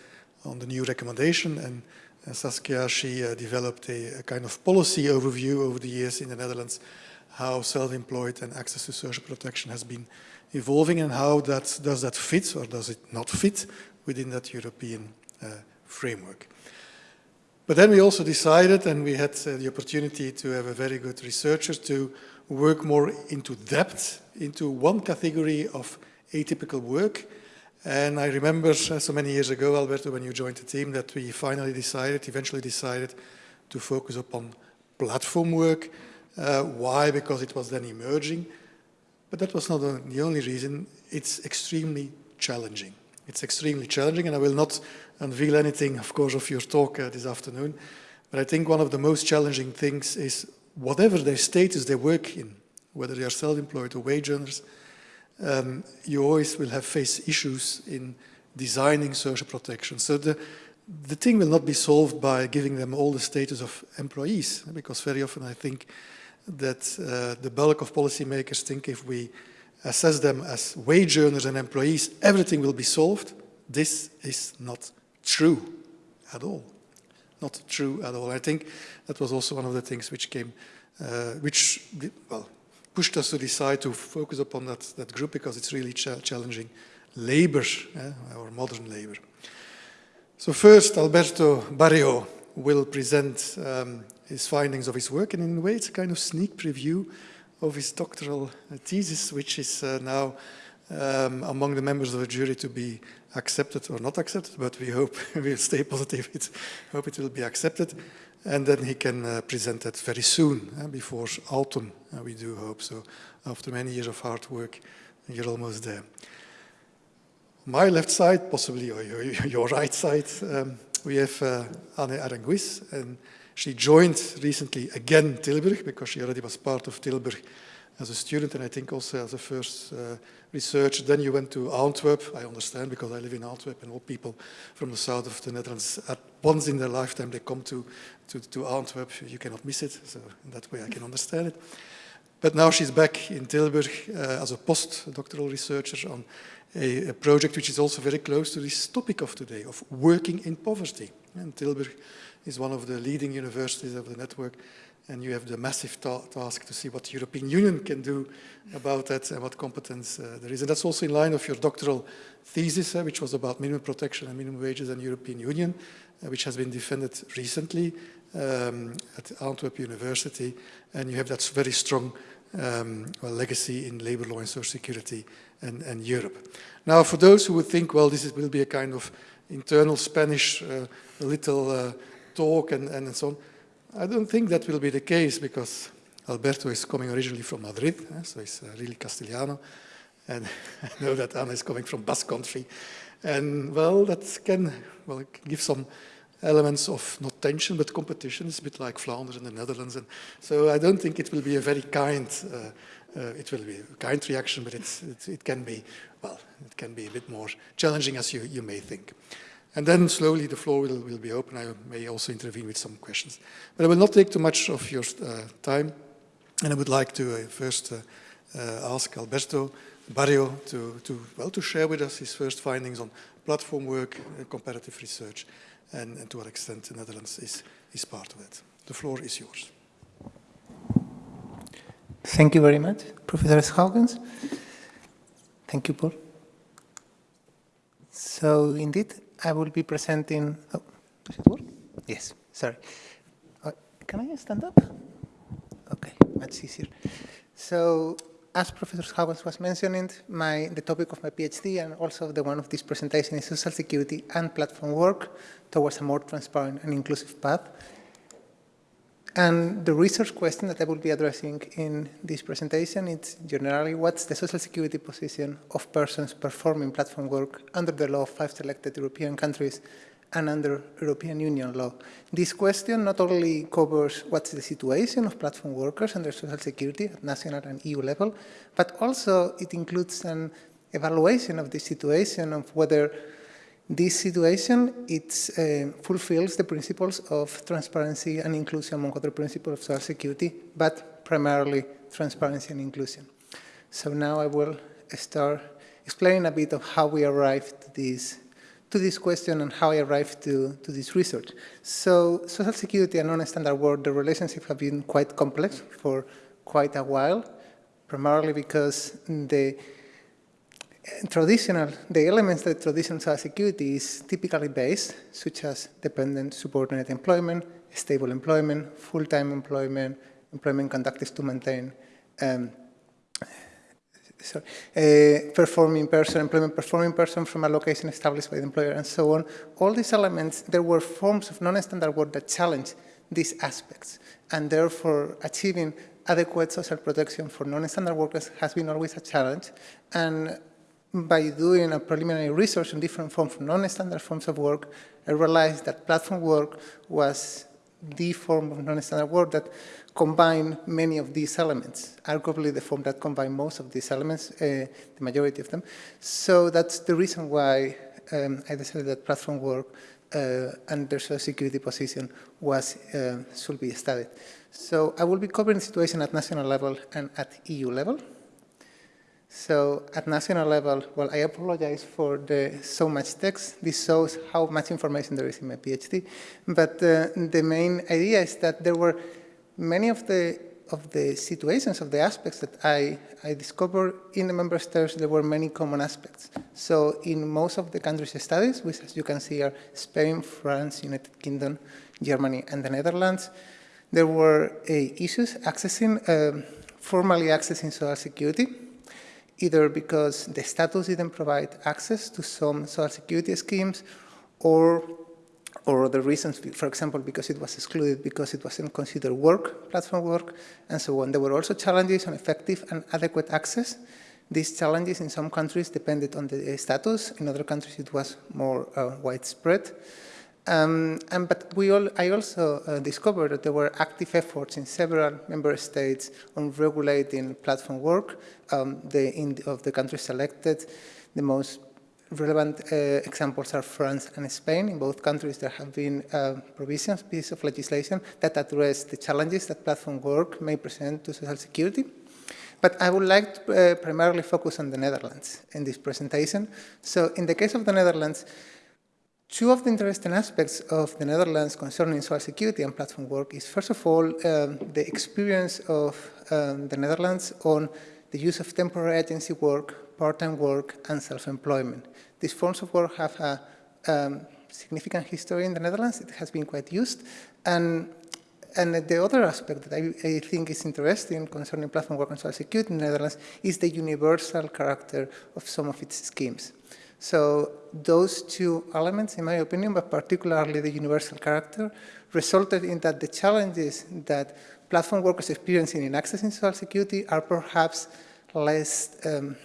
on the new recommendation and uh, Saskia, she uh, developed a, a kind of policy overview over the years in the Netherlands, how self-employed and access to social protection has been evolving and how that, does that fit or does it not fit within that European uh, framework. But then we also decided, and we had uh, the opportunity to have a very good researcher to work more into depth into one category of atypical work. And I remember uh, so many years ago, Alberto, when you joined the team, that we finally decided, eventually decided to focus upon platform work. Uh, why? Because it was then emerging. But that was not the only reason. It's extremely challenging. It's extremely challenging, and I will not unveil anything, of course, of your talk uh, this afternoon. But I think one of the most challenging things is whatever their status they work in, whether they are self-employed or wage earners, um, you always will have face issues in designing social protection. So the, the thing will not be solved by giving them all the status of employees, because very often I think that uh, the bulk of policymakers think if we assess them as wage earners and employees, everything will be solved. This is not true at all. Not true at all. I think that was also one of the things which came, uh, which, well, pushed us to decide to focus upon that, that group because it's really ch challenging labor, eh, our modern labor. So first, Alberto Barrio will present um, his findings of his work, and in a way it's a kind of sneak preview of his doctoral uh, thesis, which is uh, now um, among the members of the jury to be accepted or not accepted, but we hope we'll stay positive, it, hope it will be accepted. and then he can uh, present that very soon, uh, before autumn, uh, we do hope. So after many years of hard work, you're almost there. My left side, possibly your, your, your right side, um, we have uh, Anne Aranguiz, and she joined recently again Tilburg, because she already was part of Tilburg as a student, and I think also as a first uh, research. Then you went to Antwerp, I understand, because I live in Antwerp, and all people from the south of the Netherlands, at once in their lifetime, they come to, to, to Antwerp. You cannot miss it, so in that way I can understand it. But now she's back in Tilburg uh, as a postdoctoral researcher on a, a, project which is also very close to this topic of today, of working in poverty. And Tilburg is one of the leading universities of the network, and you have the massive ta task to see what the European Union can do about that and what competence uh, there is. And that's also in line of your doctoral thesis, uh, which was about minimum protection and minimum wages the European Union, uh, which has been defended recently um, at Antwerp University. And you have that very strong um, well, legacy in labor law and social security and, and, Europe. Now, for those who would think, well, this is, will be a kind of internal Spanish uh, little uh, talk and, and so on, I don't think that will be the case because Alberto is coming originally from Madrid, eh, so he's uh, really Castellano. And I know that Anna is coming from Basque country. And well, that can well give some elements of not tension, but competition. It's a bit like Flanders and the Netherlands. And so I don't think it will be a very kind, uh, uh, it will be a kind reaction, but it, it, can be, well, it can be a bit more challenging as you, you may think. And then slowly the floor will, will be open. I may also intervene with some questions. But I will not take too much of your uh, time. And I would like to uh, first uh, uh ask Alberto Barrio to, to, well, to share with us his first findings on platform work, and comparative research, and, and to what extent the Netherlands is, is part of it. The floor is yours. Thank you very much, Professor Schoukens. Thank you, Paul. So indeed, I will be presenting, oh, does it work? Yes, sorry. Uh, can I stand up? Okay, much easier. So, as Professor Schoukens was mentioning, my, the topic of my PhD and also the one of this presentation is social security and platform work towards a more transparent and inclusive path. And the research question that I will be addressing in this presentation is generally what's the social security position of persons performing platform work under the law of five selected European countries and under European Union law. This question not only covers what's the situation of platform workers under social security at national and EU level, but also it includes an evaluation of the situation of whether this situation, it uh, fulfills the principles of transparency and inclusion among other principles of social security, but primarily transparency and inclusion. So now I will start explaining a bit of how we arrived to this, to this question and how I arrived to, to this research. So social security and non-standard work, the relationship have been quite complex for quite a while, primarily because the traditional, the elements that traditional social security is typically based, such as dependent subordinate employment, stable employment, full-time employment, employment conducted to maintain um, sorry, uh, performing person, employment performing person from a location established by the employer and so on. All these elements, there were forms of non-standard work that challenge these aspects and therefore achieving adequate social protection for non-standard workers has been always a challenge and by doing a preliminary research on different forms non-standard forms of work, I realized that platform work was the form of non-standard work that combined many of these elements, arguably the form that combined most of these elements, uh, the majority of them. So that's the reason why um, I decided that platform work uh, and their social security position was, uh, should be studied. So I will be covering the situation at national level and at EU level. So at national level, well, I apologize for the so much text. This shows how much information there is in my PhD. But uh, the main idea is that there were many of the of the situations, of the aspects that I, I discovered in the member states, there were many common aspects. So in most of the countries studies, which as you can see are Spain, France, United Kingdom, Germany, and the Netherlands, there were uh, issues accessing, uh, formally accessing social security, either because the status didn't provide access to some social security schemes or or other reasons, for example, because it was excluded because it wasn't considered work, platform work, and so on. There were also challenges on effective and adequate access. These challenges in some countries depended on the status, in other countries it was more uh, widespread. Um, and, but we all, I also uh, discovered that there were active efforts in several member states on regulating platform work. Um, the, in, of the countries selected, the most relevant uh, examples are France and Spain. In both countries, there have been uh, provisions, pieces of legislation that address the challenges that platform work may present to social security. But I would like to uh, primarily focus on the Netherlands in this presentation. So in the case of the Netherlands, Two of the interesting aspects of the Netherlands concerning social security and platform work is, first of all, um, the experience of um, the Netherlands on the use of temporary agency work, part-time work, and self-employment. These forms of work have a um, significant history in the Netherlands. It has been quite used. And, and the other aspect that I, I think is interesting concerning platform work and social security in the Netherlands is the universal character of some of its schemes. So those two elements, in my opinion, but particularly the universal character, resulted in that the challenges that platform workers experiencing in accessing social security are perhaps less um,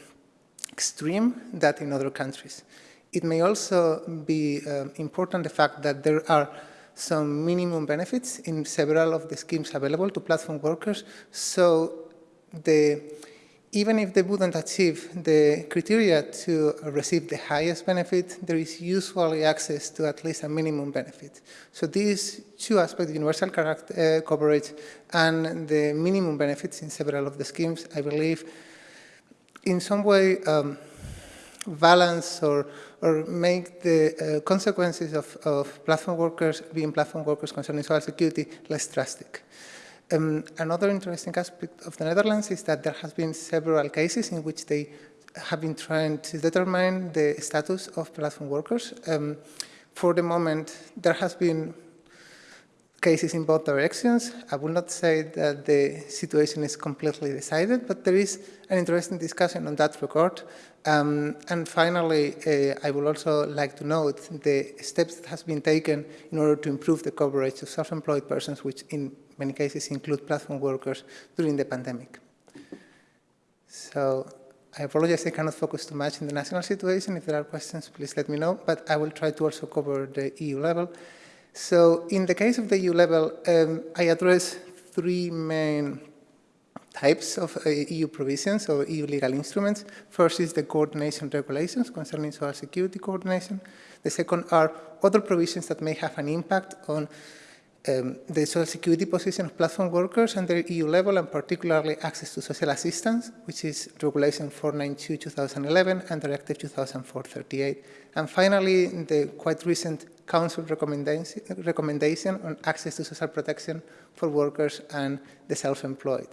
extreme than in other countries. It may also be um, important the fact that there are some minimum benefits in several of the schemes available to platform workers. So the even if they wouldn't achieve the criteria to receive the highest benefit, there is usually access to at least a minimum benefit. So these two aspects, universal uh, coverage and the minimum benefits in several of the schemes, I believe, in some way um, balance or, or make the uh, consequences of, of platform workers being platform workers concerning social security less drastic. Um, another interesting aspect of the Netherlands is that there has been several cases in which they have been trying to determine the status of platform workers. Um, for the moment, there has been cases in both directions. I will not say that the situation is completely decided, but there is an interesting discussion on that regard. Um, and finally, uh, I would also like to note the steps that has been taken in order to improve the coverage of self-employed persons, which in many cases include platform workers during the pandemic. So I apologize I cannot focus too much in the national situation. If there are questions, please let me know, but I will try to also cover the EU level. So in the case of the EU level, um, I address three main types of uh, EU provisions or EU legal instruments. First is the coordination regulations concerning social security coordination. The second are other provisions that may have an impact on um, the social security position of platform workers under EU level and particularly access to social assistance, which is Regulation 492-2011 and Directive 2004-38. And finally, the quite recent Council recommendation, recommendation on access to social protection for workers and the self-employed.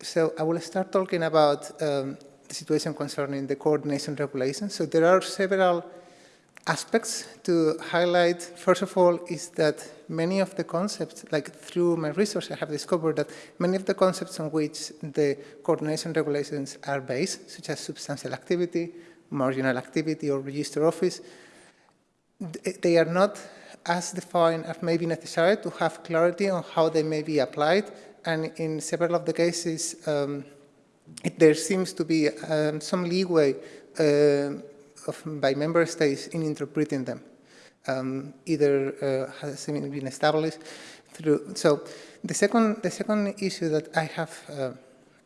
So I will start talking about um, the situation concerning the coordination regulation. So there are several aspects to highlight. First of all is that many of the concepts, like through my research, I have discovered that many of the concepts on which the coordination regulations are based, such as substantial activity, marginal activity, or register office, they are not as defined as may be necessary to have clarity on how they may be applied. And in several of the cases, um, there seems to be um, some leeway uh, of, by member states in interpreting them. Um, either uh, has been established through. So the second, the second issue that I have uh,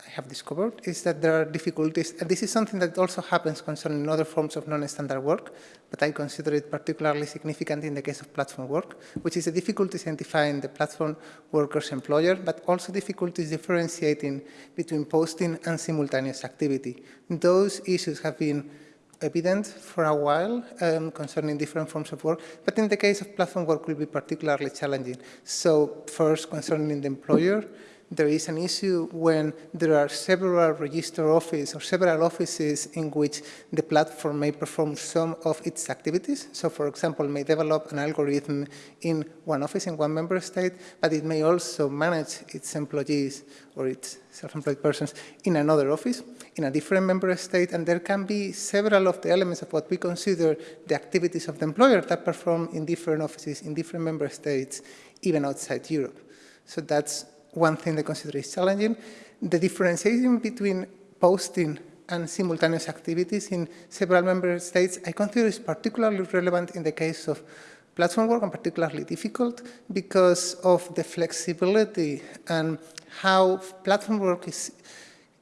I have discovered is that there are difficulties, and this is something that also happens concerning other forms of non-standard work, but I consider it particularly significant in the case of platform work, which is a difficulty identifying the platform worker's employer, but also difficulties differentiating between posting and simultaneous activity. Those issues have been evident for a while um, concerning different forms of work, but in the case of platform work will be particularly challenging. So first, concerning the employer, there is an issue when there are several register offices or several offices in which the platform may perform some of its activities. So, for example, may develop an algorithm in one office in one member state, but it may also manage its employees or its self-employed persons in another office, in a different member state, and there can be several of the elements of what we consider the activities of the employer that perform in different offices, in different member states, even outside Europe. So that's one thing they consider is challenging. The differentiation between posting and simultaneous activities in several member states, I consider is particularly relevant in the case of platform work and particularly difficult because of the flexibility and how platform work is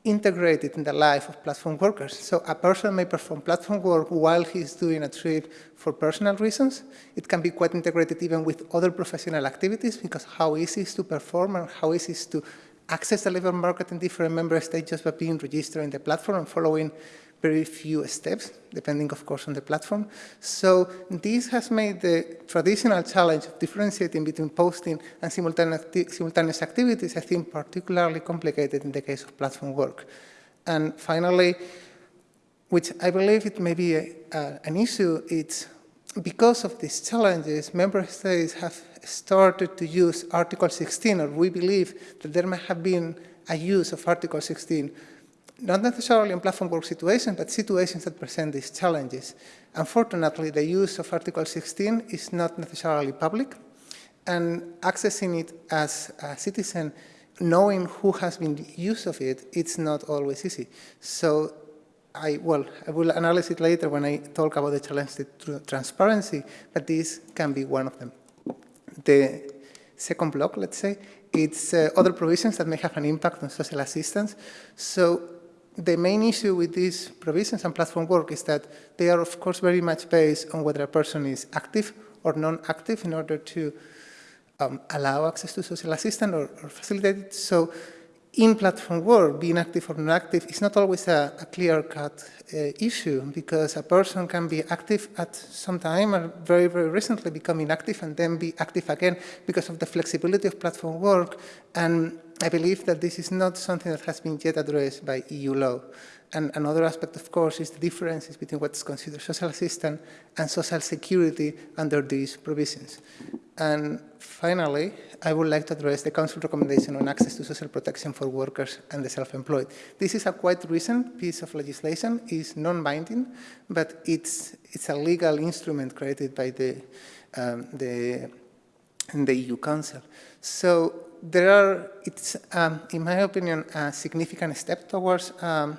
integrated in the life of platform workers. So a person may perform platform work while he's doing a trip for personal reasons. It can be quite integrated even with other professional activities because how easy it is to perform and how easy it is to access the labor market in different member states just by being registered in the platform and following very few steps, depending, of course, on the platform. So this has made the traditional challenge of differentiating between posting and simultaneous activities, I think, particularly complicated in the case of platform work. And finally, which I believe it may be a, an issue, it's because of these challenges, member states have started to use Article 16, or we believe that there may have been a use of Article 16 not necessarily in platform work situations, but situations that present these challenges. Unfortunately, the use of Article 16 is not necessarily public, and accessing it as a citizen, knowing who has been use of it, it's not always easy. So I, well, I will analyze it later when I talk about the challenge to transparency, but this can be one of them. The second block, let's say, it's uh, other provisions that may have an impact on social assistance. So the main issue with these provisions and platform work is that they are, of course, very much based on whether a person is active or non-active in order to um, allow access to social assistance or, or, facilitate it. So in platform work, being active or non-active is not always a, a clear-cut uh, issue because a person can be active at some time or very, very recently become inactive and then be active again because of the flexibility of platform work and I believe that this is not something that has been yet addressed by EU law. And another aspect, of course, is the differences between what's considered social assistance and social security under these provisions. And finally, I would like to address the Council recommendation on access to social protection for workers and the self-employed. This is a quite recent piece of legislation. It's non-binding, but it's, it's a legal instrument created by the, um, the, the EU Council. So there are, it's, um, in my opinion, a significant step towards um,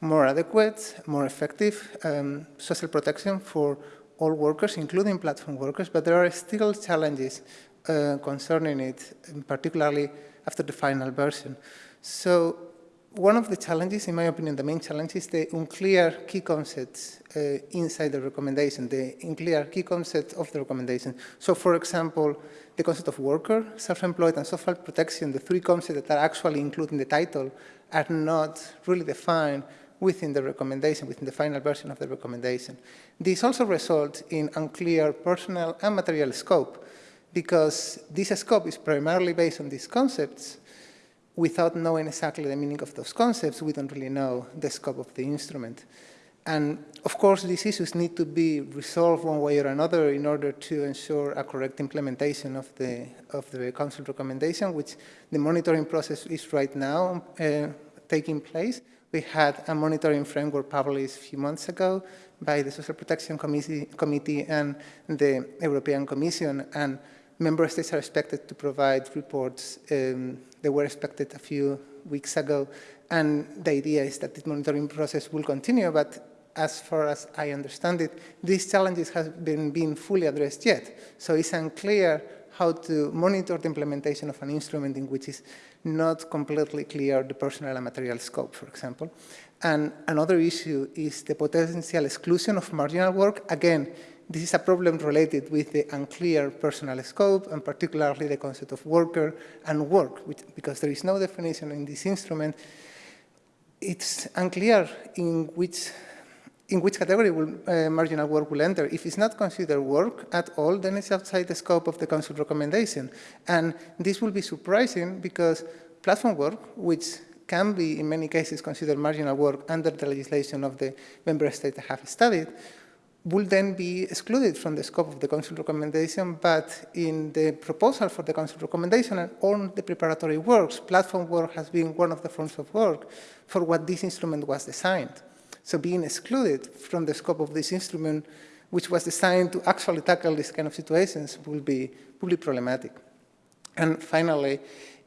more adequate, more effective um, social protection for all workers, including platform workers, but there are still challenges uh, concerning it, particularly after the final version. So one of the challenges, in my opinion, the main challenge is the unclear key concepts uh, inside the recommendation, the unclear key concepts of the recommendation. So, for example, the concept of worker, self-employed, and social protection, the three concepts that are actually included in the title, are not really defined within the recommendation, within the final version of the recommendation. This also results in unclear personal and material scope, because this scope is primarily based on these concepts. Without knowing exactly the meaning of those concepts, we don't really know the scope of the instrument. And of course, these issues need to be resolved one way or another in order to ensure a correct implementation of the, of the Council recommendation, which the monitoring process is right now uh, taking place. We had a monitoring framework published a few months ago by the Social Protection Committee, Committee and the European Commission, and member states are expected to provide reports. Um, they were expected a few weeks ago, and the idea is that this monitoring process will continue, but as far as I understand it, these challenges have been, been fully addressed yet. So it's unclear how to monitor the implementation of an instrument in which is not completely clear the personal and material scope, for example. And another issue is the potential exclusion of marginal work. Again, this is a problem related with the unclear personal scope and particularly the concept of worker and work, which, because there is no definition in this instrument, it's unclear in which in which category will uh, marginal work will enter. If it's not considered work at all, then it's outside the scope of the Council recommendation. And this will be surprising because platform work, which can be, in many cases, considered marginal work under the legislation of the member state that have studied, will then be excluded from the scope of the Council recommendation, but in the proposal for the Council recommendation and on the preparatory works, platform work has been one of the forms of work for what this instrument was designed. So being excluded from the scope of this instrument, which was designed to actually tackle these kind of situations, will be, will be problematic. And finally,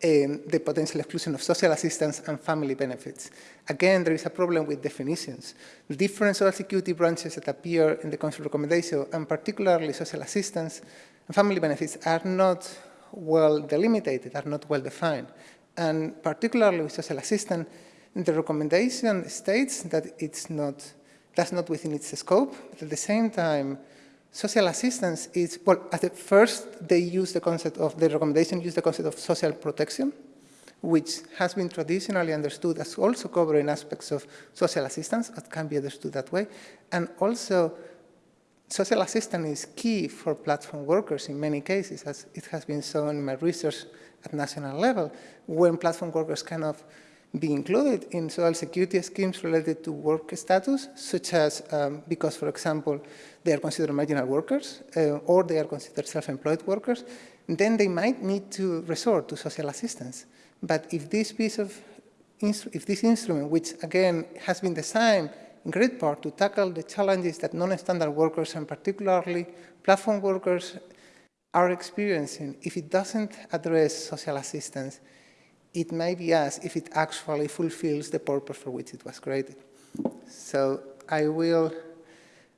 um, the potential exclusion of social assistance and family benefits. Again, there is a problem with definitions. The different social security branches that appear in the Council recommendation, and particularly social assistance and family benefits, are not well delimited, are not well defined. And particularly with social assistance, the recommendation states that it's not, that's not within its scope, but at the same time, social assistance is, well, at the first they use the concept of, the recommendation use the concept of social protection, which has been traditionally understood as also covering aspects of social assistance, that can be understood that way. And also, social assistance is key for platform workers in many cases, as it has been shown in my research at national level, when platform workers kind of be included in social security schemes related to work status, such as um, because, for example, they are considered marginal workers uh, or they are considered self-employed workers, then they might need to resort to social assistance. But if this piece of, if this instrument, which again has been designed in great part to tackle the challenges that non-standard workers and particularly platform workers are experiencing, if it doesn't address social assistance, it may be asked if it actually fulfills the purpose for which it was created. So I will,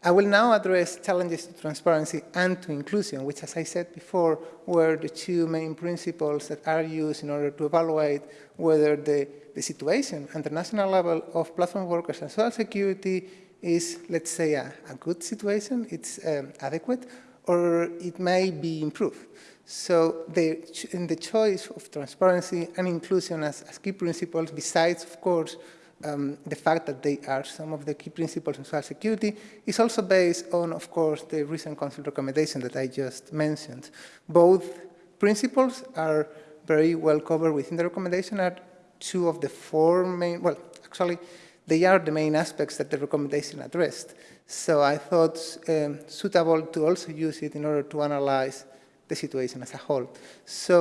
I will now address challenges to transparency and to inclusion, which, as I said before, were the two main principles that are used in order to evaluate whether the, the situation at the national level of platform workers and social security is, let's say, a, a good situation, it's um, adequate, or it may be improved. So the, in the choice of transparency and inclusion as, as key principles, besides, of course, um, the fact that they are some of the key principles in social security, is also based on, of course, the recent Council recommendation that I just mentioned. Both principles are very well covered within the recommendation, are two of the four main, well, actually, they are the main aspects that the recommendation addressed. So I thought um, suitable to also use it in order to analyze the situation as a whole. So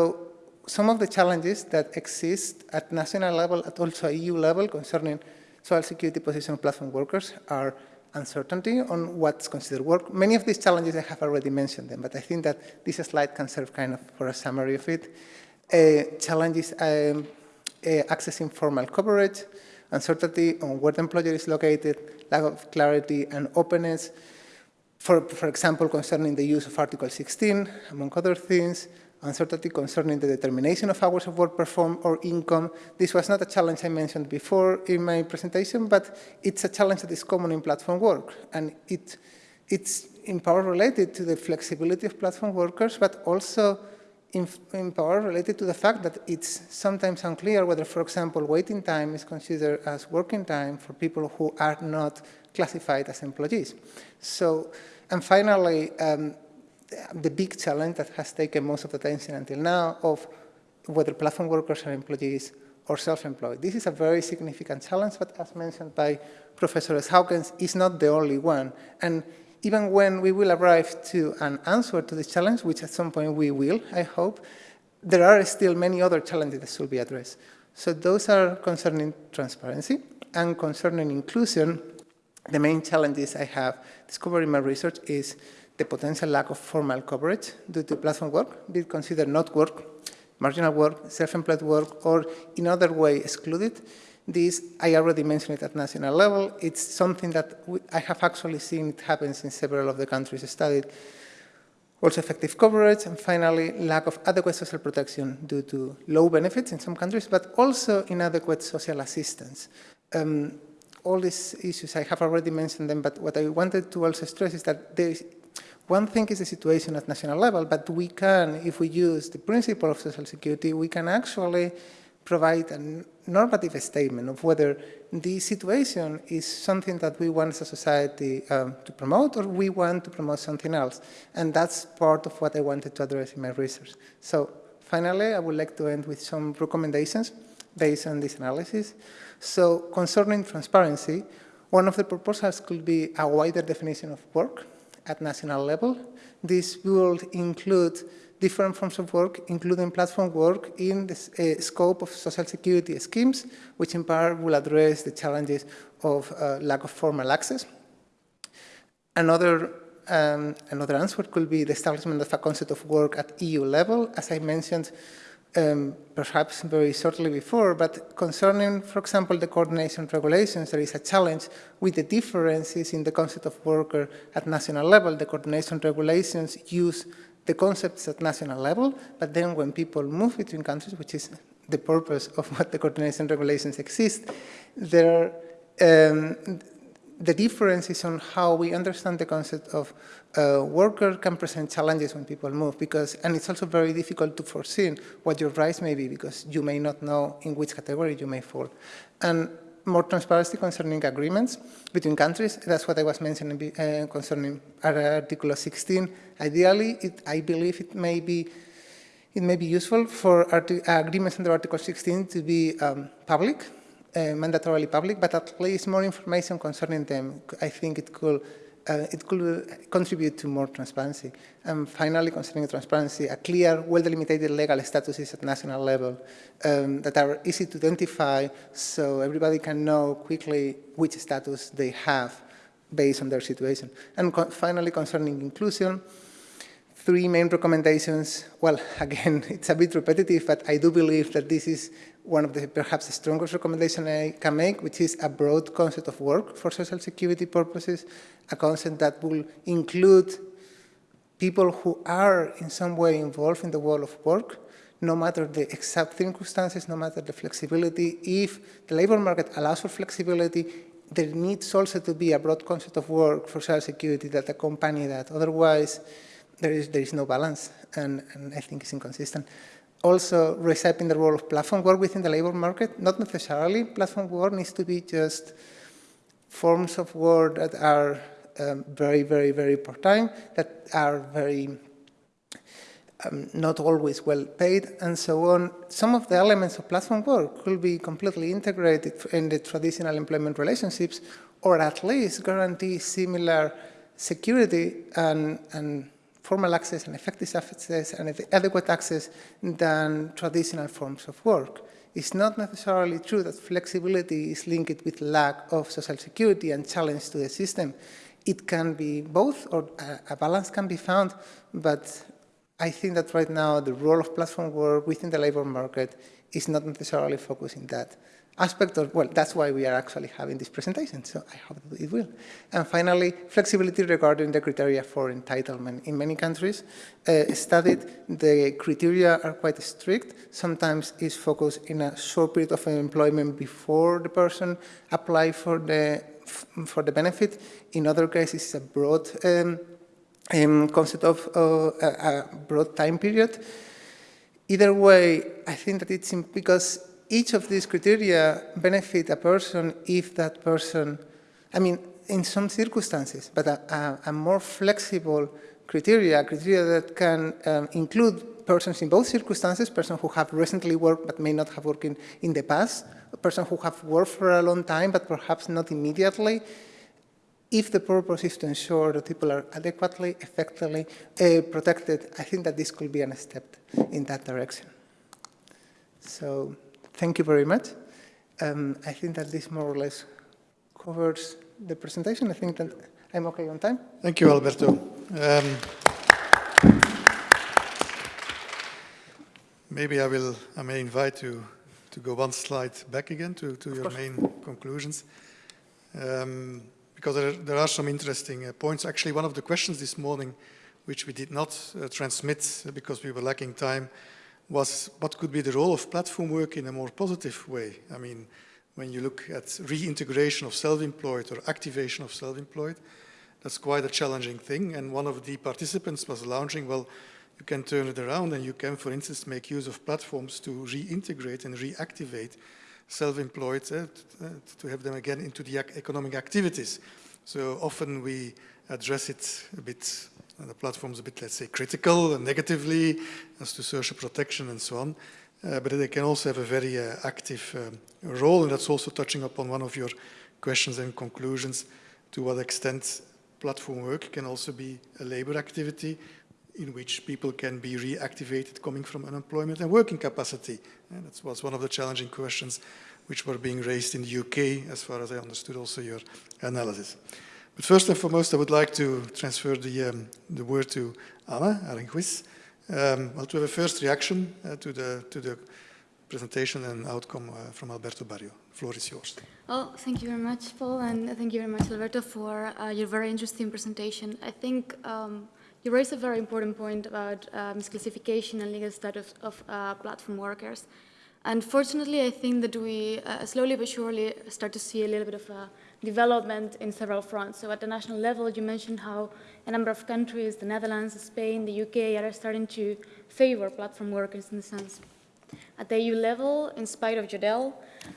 some of the challenges that exist at national level, at also EU level concerning social security position of platform workers are uncertainty on what's considered work. Many of these challenges I have already mentioned them, but I think that this slide can serve kind of for a summary of it. Uh, challenges um, uh, accessing formal coverage, uncertainty on where the employer is located, lack of clarity and openness, for, for example, concerning the use of Article 16, among other things, uncertainty concerning the determination of hours of work performed or income. This was not a challenge I mentioned before in my presentation, but it's a challenge that is common in platform work. And it, it's in part related to the flexibility of platform workers, but also in, in part related to the fact that it's sometimes unclear whether, for example, waiting time is considered as working time for people who are not classified as employees. So and finally, um, the big challenge that has taken most of the attention until now of whether platform workers are employees or self-employed. This is a very significant challenge, but as mentioned by Professor Hawkins, is not the only one. And even when we will arrive to an answer to this challenge, which at some point we will, I hope, there are still many other challenges that should be addressed. So those are concerning transparency and concerning inclusion the main challenges I have discovered in my research is the potential lack of formal coverage due to platform work, be it considered not work, marginal work, self-employed work, or in other way excluded. This, I already mentioned it at national level. It's something that we, I have actually seen it happens in several of the countries studied. Also effective coverage, and finally, lack of adequate social protection due to low benefits in some countries, but also inadequate social assistance. Um, all these issues, I have already mentioned them, but what I wanted to also stress is that there is, one thing is the situation at national level, but we can, if we use the principle of social security, we can actually provide a normative statement of whether this situation is something that we want as a society um, to promote or we want to promote something else. And that's part of what I wanted to address in my research. So Finally, I would like to end with some recommendations based on this analysis. So concerning transparency, one of the proposals could be a wider definition of work at national level. This will include different forms of work, including platform work in the uh, scope of social security schemes, which in part will address the challenges of uh, lack of formal access. Another, um, another answer could be the establishment of a concept of work at EU level. As I mentioned, um, perhaps very shortly before, but concerning, for example, the coordination regulations, there is a challenge with the differences in the concept of worker at national level. The coordination regulations use the concepts at national level, but then when people move between countries, which is the purpose of what the coordination regulations exist, there um, the difference is on how we understand the concept of uh, worker can present challenges when people move because, and it's also very difficult to foresee what your rights may be because you may not know in which category you may fall. And more transparency concerning agreements between countries, that's what I was mentioning uh, concerning Article 16. Ideally, it, I believe it may be it may be useful for agreements under Article 16 to be um, public, mandatorily public, but at least more information concerning them, I think it could, uh, it could contribute to more transparency. And finally, concerning transparency, a clear, well-delimited legal statuses at national level um, that are easy to identify so everybody can know quickly which status they have based on their situation. And co finally, concerning inclusion, three main recommendations. Well, again, it's a bit repetitive, but I do believe that this is one of the perhaps the strongest recommendation I can make, which is a broad concept of work for social security purposes, a concept that will include people who are in some way involved in the world of work, no matter the exact circumstances, no matter the flexibility. If the labor market allows for flexibility, there needs also to be a broad concept of work for social security that accompany that. Otherwise, there is, there is no balance, and, and I think it's inconsistent also reshaping the role of platform work within the labor market. Not necessarily platform work needs to be just forms of work that are um, very, very, very part-time, that are very um, not always well paid, and so on. Some of the elements of platform work could be completely integrated in the traditional employment relationships, or at least guarantee similar security and, and formal access and effective access and adequate access than traditional forms of work. It's not necessarily true that flexibility is linked with lack of social security and challenge to the system. It can be both, or a balance can be found, but I think that right now the role of platform work within the labor market is not necessarily focusing that aspect of, well, that's why we are actually having this presentation, so I hope it will. And finally, flexibility regarding the criteria for entitlement. In many countries uh, studied, the criteria are quite strict. Sometimes it's focused in a short period of employment before the person apply for the, for the benefit. In other cases, it's a broad um, um, concept of uh, a, a broad time period. Either way, I think that it's because each of these criteria benefit a person if that person, I mean, in some circumstances, but a, a, a more flexible criteria, criteria that can um, include persons in both circumstances, persons who have recently worked but may not have worked in, in the past, a person who have worked for a long time but perhaps not immediately, if the purpose is to ensure that people are adequately, effectively uh, protected, I think that this could be a step in that direction. So thank you very much. Um, I think that this more or less covers the presentation. I think that I'm okay on time. Thank you, Alberto. Um, maybe I will, I may invite you to go one slide back again to, to your main conclusions. Um, because there, there, are some interesting uh, points. Actually, one of the questions this morning, which we did not uh, transmit because we were lacking time, was what could be the role of platform work in a more positive way. I mean, when you look at reintegration of self-employed or activation of self-employed, that's quite a challenging thing. And one of the participants was launching, well, you can turn it around and you can, for instance, make use of platforms to reintegrate and reactivate self-employed, uh, uh to have them again into the economic activities. So often we address it a bit the platforms a bit, let's say, critical and negatively as to social protection and so on. Uh, but they can also have a very uh, active um, role, and that's also touching upon one of your questions and conclusions, to what extent platform work can also be a labor activity in which people can be reactivated coming from unemployment and working capacity. And that was one of the challenging questions which were being raised in the UK, as far as I understood also your analysis. But first and foremost, I would like to transfer the, um, the word to Anna Aranguiz, um, well, to have a first reaction uh, to, the, to the presentation and outcome uh, from Alberto Barrio. The floor is yours. Well, thank you very much, Paul, and thank you very much, Alberto, for uh, your very interesting presentation. I think um, you raised a very important point about uh, misclassification and legal status of uh, platform workers. Unfortunately, I think that we uh, slowly but surely start to see a little bit of a development in several fronts. So at the national level, you mentioned how a number of countries, the Netherlands, Spain, the UK, are starting to favor platform workers in the sense. At the EU level, in spite of Yodel,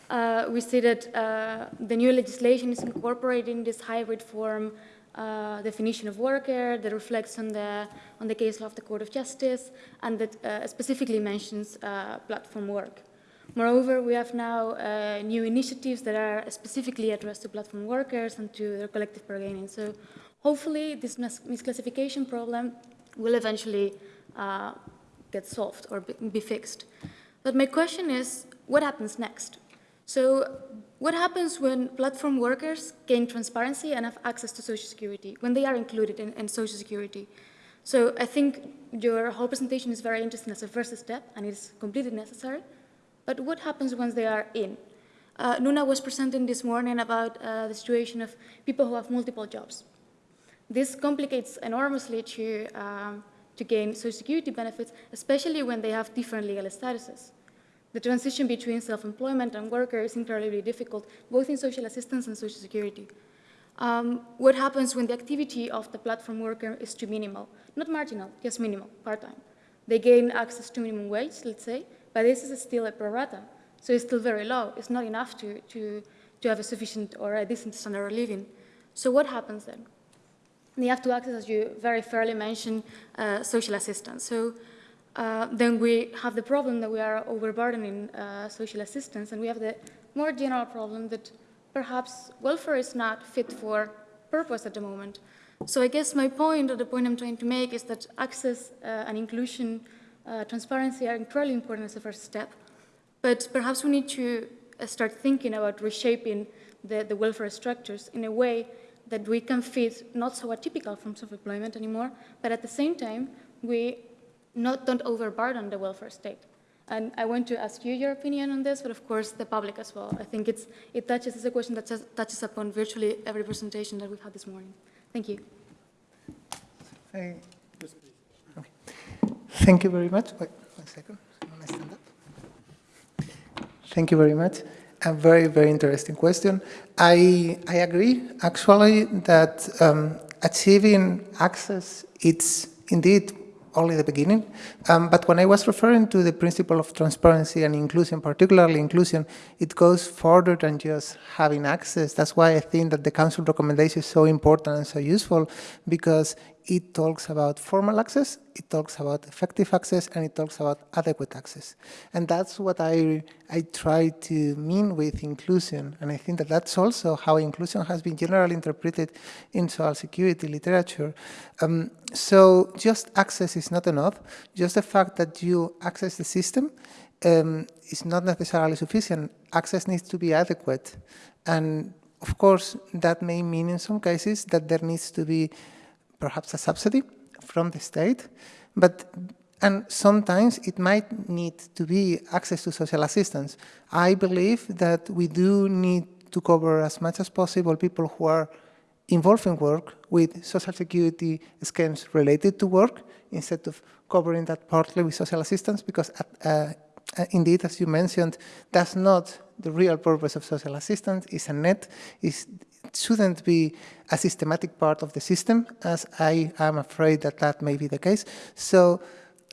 uh, we see that uh, the new legislation is incorporating this hybrid form uh, definition of worker that reflects on the, on the case law of the Court of Justice and that uh, specifically mentions uh, platform work. Moreover, we have now uh, new initiatives that are specifically addressed to platform workers and to their collective bargaining. So hopefully this mis misclassification problem will eventually uh, get solved or be fixed. But my question is, what happens next? So what happens when platform workers gain transparency and have access to Social Security, when they are included in, in Social Security? So I think your whole presentation is very interesting as a first step, and it is completely necessary. But what happens once they are in? Uh, Nuna was presenting this morning about uh, the situation of people who have multiple jobs. This complicates enormously to, um, to gain Social Security benefits, especially when they have different legal statuses. The transition between self-employment and worker is incredibly difficult, both in social assistance and social security. Um, what happens when the activity of the platform worker is too minimal? Not marginal, just minimal, part-time. They gain access to minimum wage, let's say, but this is still a pro rata, so it's still very low. It's not enough to, to, to have a sufficient or a decent standard of living. So what happens then? They have to access, as you very fairly mentioned, uh, social assistance. So uh, then we have the problem that we are overburdening uh, social assistance, and we have the more general problem that perhaps welfare is not fit for purpose at the moment. So I guess my point, or the point I'm trying to make, is that access uh, and inclusion, uh, transparency are incredibly important as a first step, but perhaps we need to uh, start thinking about reshaping the, the welfare structures in a way that we can fit not so atypical forms of employment anymore, but at the same time, we not, don't overburden the welfare state. And I want to ask you your opinion on this, but of course the public as well. I think it's, it touches, it's a question that touches upon virtually every presentation that we've had this morning. Thank you. Hey. Thank you very much. Wait one second. I stand up. Thank you very much. A very, very interesting question. I, I agree, actually, that um, achieving access, it's indeed only the beginning. Um, but when I was referring to the principle of transparency and inclusion, particularly inclusion, it goes further than just having access. That's why I think that the Council recommendation is so important and so useful because it talks about formal access, it talks about effective access, and it talks about adequate access. And that's what I, I try to mean with inclusion. And I think that that's also how inclusion has been generally interpreted in social security literature. Um, so just access is not enough. Just the fact that you access the system um, is not necessarily sufficient. Access needs to be adequate. And of course, that may mean in some cases that there needs to be perhaps a subsidy from the state, but and sometimes it might need to be access to social assistance. I believe that we do need to cover as much as possible people who are involved in work with social security schemes related to work instead of covering that partly with social assistance because uh, uh, indeed, as you mentioned, that's not the real purpose of social assistance. It's a net, it's, it shouldn't be a systematic part of the system, as I am afraid that that may be the case. So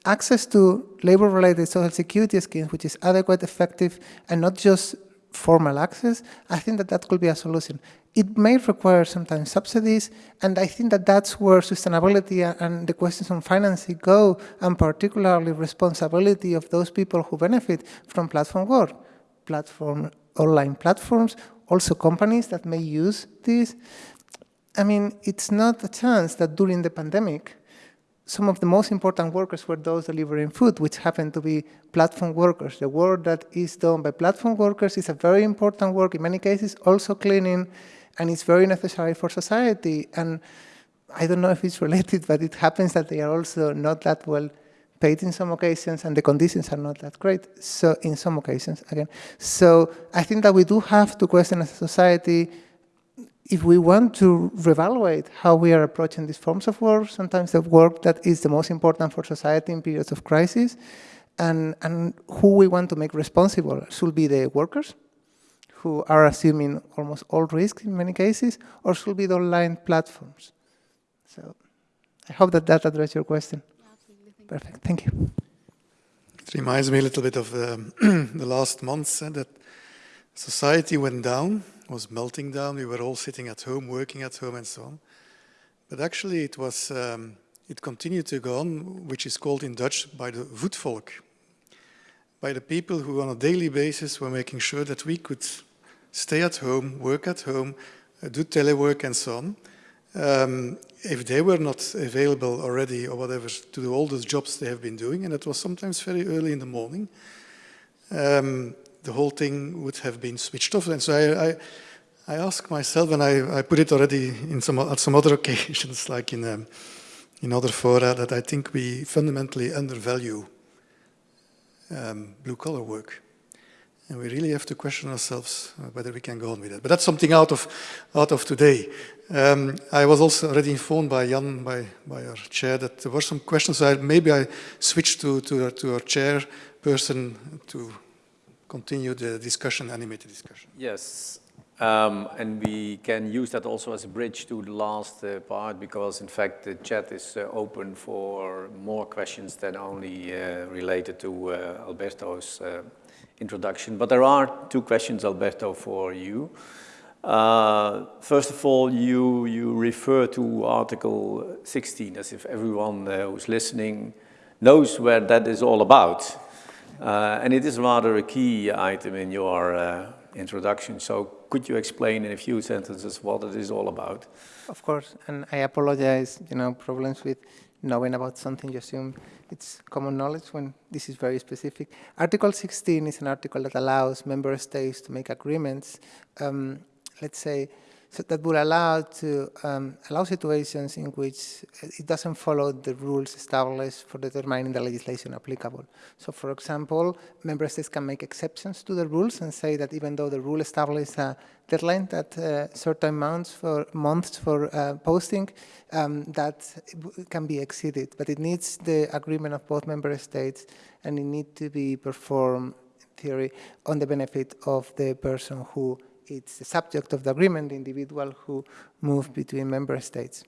access to labor-related social security schemes, which is adequate, effective, and not just formal access, I think that that could be a solution. It may require sometimes subsidies, and I think that that's where sustainability and the questions on financing go, and particularly responsibility of those people who benefit from platform work, platform, online platforms, also companies that may use this. I mean, it's not a chance that during the pandemic, some of the most important workers were those delivering food, which happen to be platform workers. The work that is done by platform workers is a very important work, in many cases also cleaning, and it's very necessary for society. And I don't know if it's related, but it happens that they are also not that well paid in some occasions, and the conditions are not that great, so in some occasions, again. So I think that we do have to question as a society if we want to reevaluate how we are approaching these forms of work, sometimes the work that is the most important for society in periods of crisis, and, and who we want to make responsible should be the workers, who are assuming almost all risk in many cases, or should be the online platforms. So I hope that that addressed your question. Perfect, thank you. It reminds me a little bit of the, the last months eh, that society went down was melting down. We were all sitting at home, working at home and so on. But actually it was, um, it continued to go on, which is called in Dutch by the voetvolk, by the people who on a daily basis were making sure that we could stay at home, work at home, uh, do telework and so on. Um, if they were not available already or whatever to do all those jobs they have been doing, and it was sometimes very early in the morning, um, the whole thing would have been switched off. And so I, I, I ask myself, and I, I put it already in some, at some other occasions, like in, um, in other fora, that I think we fundamentally undervalue um, blue-collar work. And we really have to question ourselves uh, whether we can go on with it. But that's something out of, out of today. Um, I was also already informed by Jan, by, by our chair, that there were some questions. So I, maybe I switch to, to, to our chairperson to continue the discussion, animated discussion. Yes, um, and we can use that also as a bridge to the last uh, part because in fact the chat is uh, open for more questions than only uh, related to uh, Alberto's uh, introduction. But there are two questions, Alberto, for you. Uh, first of all, you, you refer to Article 16 as if everyone who's listening knows where that is all about. Uh, and it is rather a key item in your uh, introduction. So could you explain in a few sentences what it is all about? Of course, and I apologize, you know, problems with knowing about something, you assume it's common knowledge when this is very specific. Article 16 is an article that allows member states to make agreements, um, let's say, so that will allow to um, allow situations in which it doesn't follow the rules established for determining the legislation applicable. So for example, member states can make exceptions to the rules and say that even though the rule establishes a deadline that uh, certain months for months for uh, posting, um, that can be exceeded, but it needs the agreement of both member states and it needs to be performed in theory on the benefit of the person who it's the subject of the agreement, the individual who move between member states.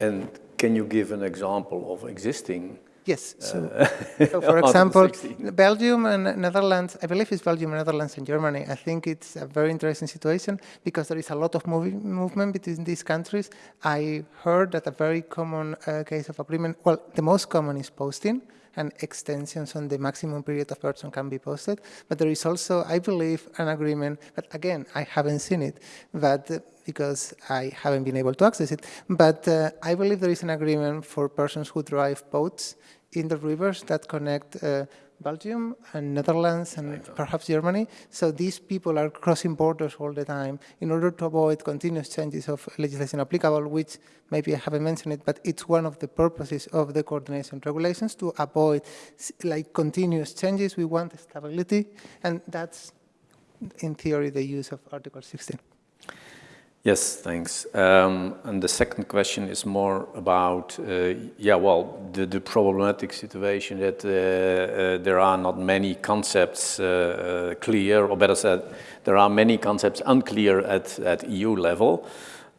And can you give an example of existing? Yes. So, uh, so for example, Belgium and Netherlands, I believe it's Belgium, Netherlands, and Germany. I think it's a very interesting situation because there is a lot of movement between these countries. I heard that a very common uh, case of agreement, well, the most common is posting and extensions on the maximum period of person can be posted. But there is also, I believe, an agreement, but again, I haven't seen it, but uh, because I haven't been able to access it. But uh, I believe there is an agreement for persons who drive boats in the rivers that connect uh, Belgium and Netherlands and perhaps Germany. So these people are crossing borders all the time in order to avoid continuous changes of legislation applicable, which maybe I haven't mentioned it, but it's one of the purposes of the coordination regulations to avoid like continuous changes. We want stability, and that's in theory the use of Article 16. Yes, thanks. Um, and the second question is more about, uh, yeah, well, the, the, problematic situation that uh, uh, there are not many concepts uh, uh, clear, or better said, there are many concepts unclear at, at EU level.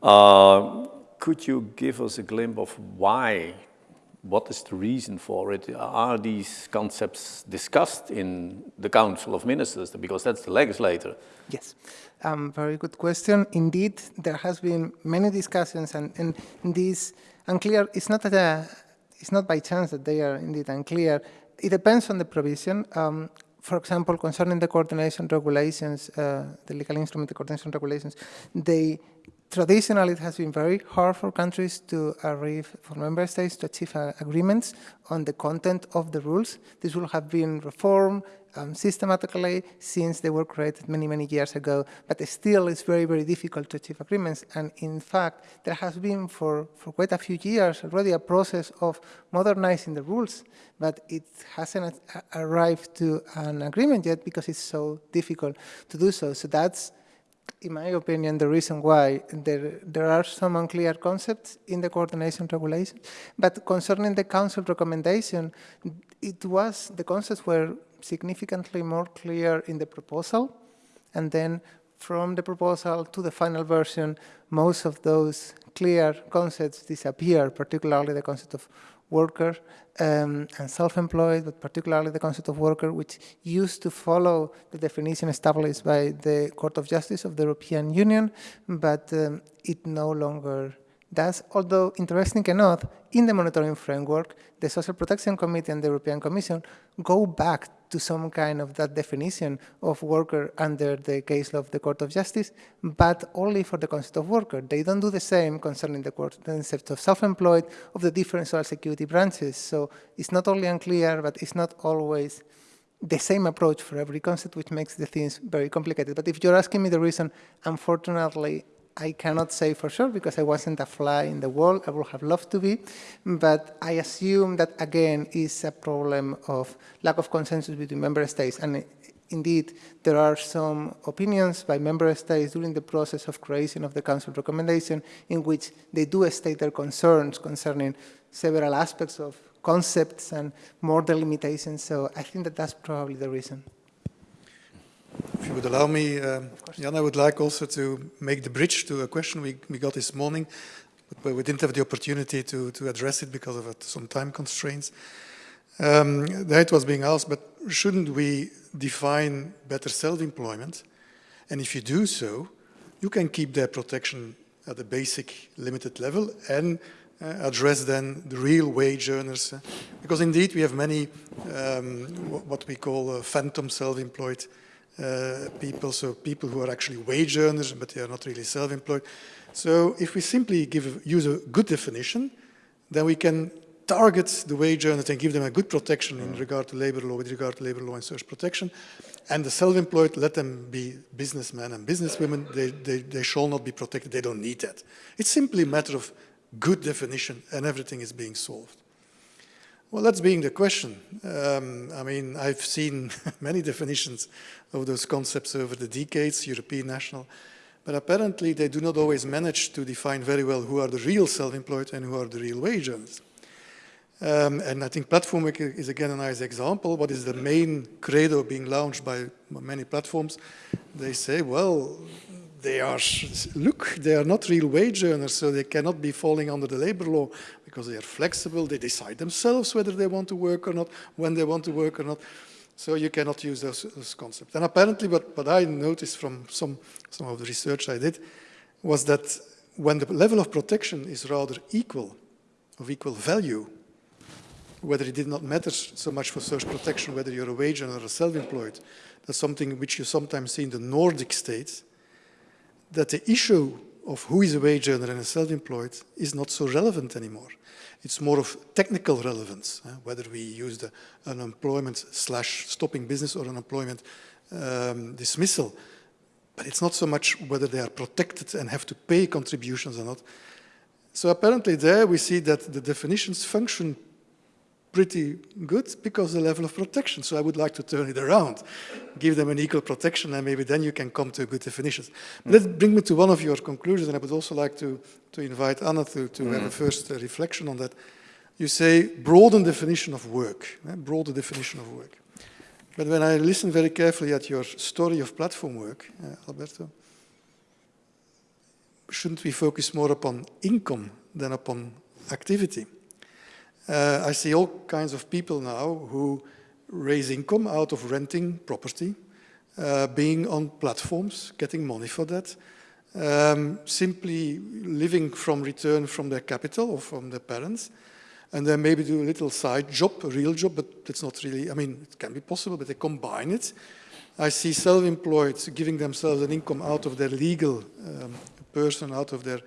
Uh, could you give us a glimpse of why what is the reason for it? Are these concepts discussed in the Council of Ministers? Because that's the legislator. Yes, um, very good question. Indeed, there has been many discussions, and, and these unclear. It's not that uh, it's not by chance that they are indeed unclear. It depends on the provision. Um, for example, concerning the coordination regulations, uh, the legal instrument, the coordination regulations, they traditionally it has been very hard for countries to arrive, for member states to achieve uh, agreements on the content of the rules. This will have been reformed um, systematically since they were created many, many years ago, but still it's very, very difficult to achieve agreements. And in fact, there has been for, for quite a few years already a process of modernizing the rules, but it hasn't arrived to an agreement yet because it's so difficult to do so. So that's in my opinion, the reason why there, there are some unclear concepts in the coordination regulation. But concerning the council recommendation, it was, the concepts were significantly more clear in the proposal. And then from the proposal to the final version, most of those clear concepts disappear, particularly the concept of worker um, and self-employed, but particularly the concept of worker, which used to follow the definition established by the Court of Justice of the European Union, but um, it no longer does. Although, interesting enough, in the monitoring framework, the Social Protection Committee and the European Commission go back to some kind of that definition of worker under the case law of the Court of Justice, but only for the concept of worker. They don't do the same concerning the concept of self-employed of the different social security branches. So it's not only unclear, but it's not always the same approach for every concept, which makes the things very complicated. But if you're asking me the reason, unfortunately, I cannot say for sure because I wasn't a fly in the wall. I would have loved to be. But I assume that, again, is a problem of lack of consensus between member states. And eh, indeed, there are some opinions by member states during the process of creation of the Council recommendation in which they do state their concerns concerning several aspects of concepts and more delimitations. So I think that that's probably the reason. If you would allow me, uh, Jan, I would like also to make the bridge to a question we, we got this morning, but we didn't have the opportunity to, to address it because of some time constraints. Um, that was being asked, but shouldn't we define better self-employment? And if you do so, you can keep their protection at a basic limited level and uh, address then the real wage earners. Because indeed we have many, um, what we call uh, phantom self-employed uh, people, so people who are actually wage earners, but they are not really self-employed. So if we simply give, use a good definition, then we can target the wage earners and give them a good protection in regard to labor law, with regard to labor law and social protection. And the self-employed, let them be businessmen and businesswomen, they, they, they shall not be protected, they don't need that. It's simply a matter of good definition and everything is being solved. Well, that's being the question. Um, I mean, I've seen many definitions of those concepts over the decades, European, national, but apparently they do not always manage to define very well who are the real self-employed and who are the real wage earners. Um, and I think platform is again a nice example. What is the main credo being launched by many platforms? They say, well, they are, look, they are not real wage earners, so they cannot be falling under the labor law because they are flexible, they decide themselves whether they want to work or not, when they want to work or not. So you cannot use those, those concepts. And apparently what, what I noticed from some, some of the research I did was that when the level of protection is rather equal, of equal value, whether it did not matter so much for social protection, whether you're a wage earner or self-employed, that's something which you sometimes see in the Nordic states, that the issue of who is a wage earner and a self-employed is not so relevant anymore. It's more of technical relevance, uh, whether we use the unemployment slash stopping business or unemployment um, dismissal. But it's not so much whether they are protected and have to pay contributions or not. So apparently there we see that the definitions function pretty good because the level of protection. So I would like to turn it around, give them an equal protection, and maybe then you can come to good definitions. Mm. Let's bring me to one of your conclusions, and I would also like to, to invite Anna to, to mm. have a mm. first uh, reflection on that. You say broaden definition of work, eh? broader definition of work. But when I listen very carefully at your story of platform work, uh, Alberto, shouldn't we focus more upon income than upon activity? Uh, I see all kinds of people now who raise income out of renting property, uh, being on platforms, getting money for that, um, simply living from return from their capital or from their parents, and then maybe do a little side job, a real job, but it's not really, I mean, it can be possible, but they combine it. I see self-employed giving themselves an income out of their legal um, person, out of their,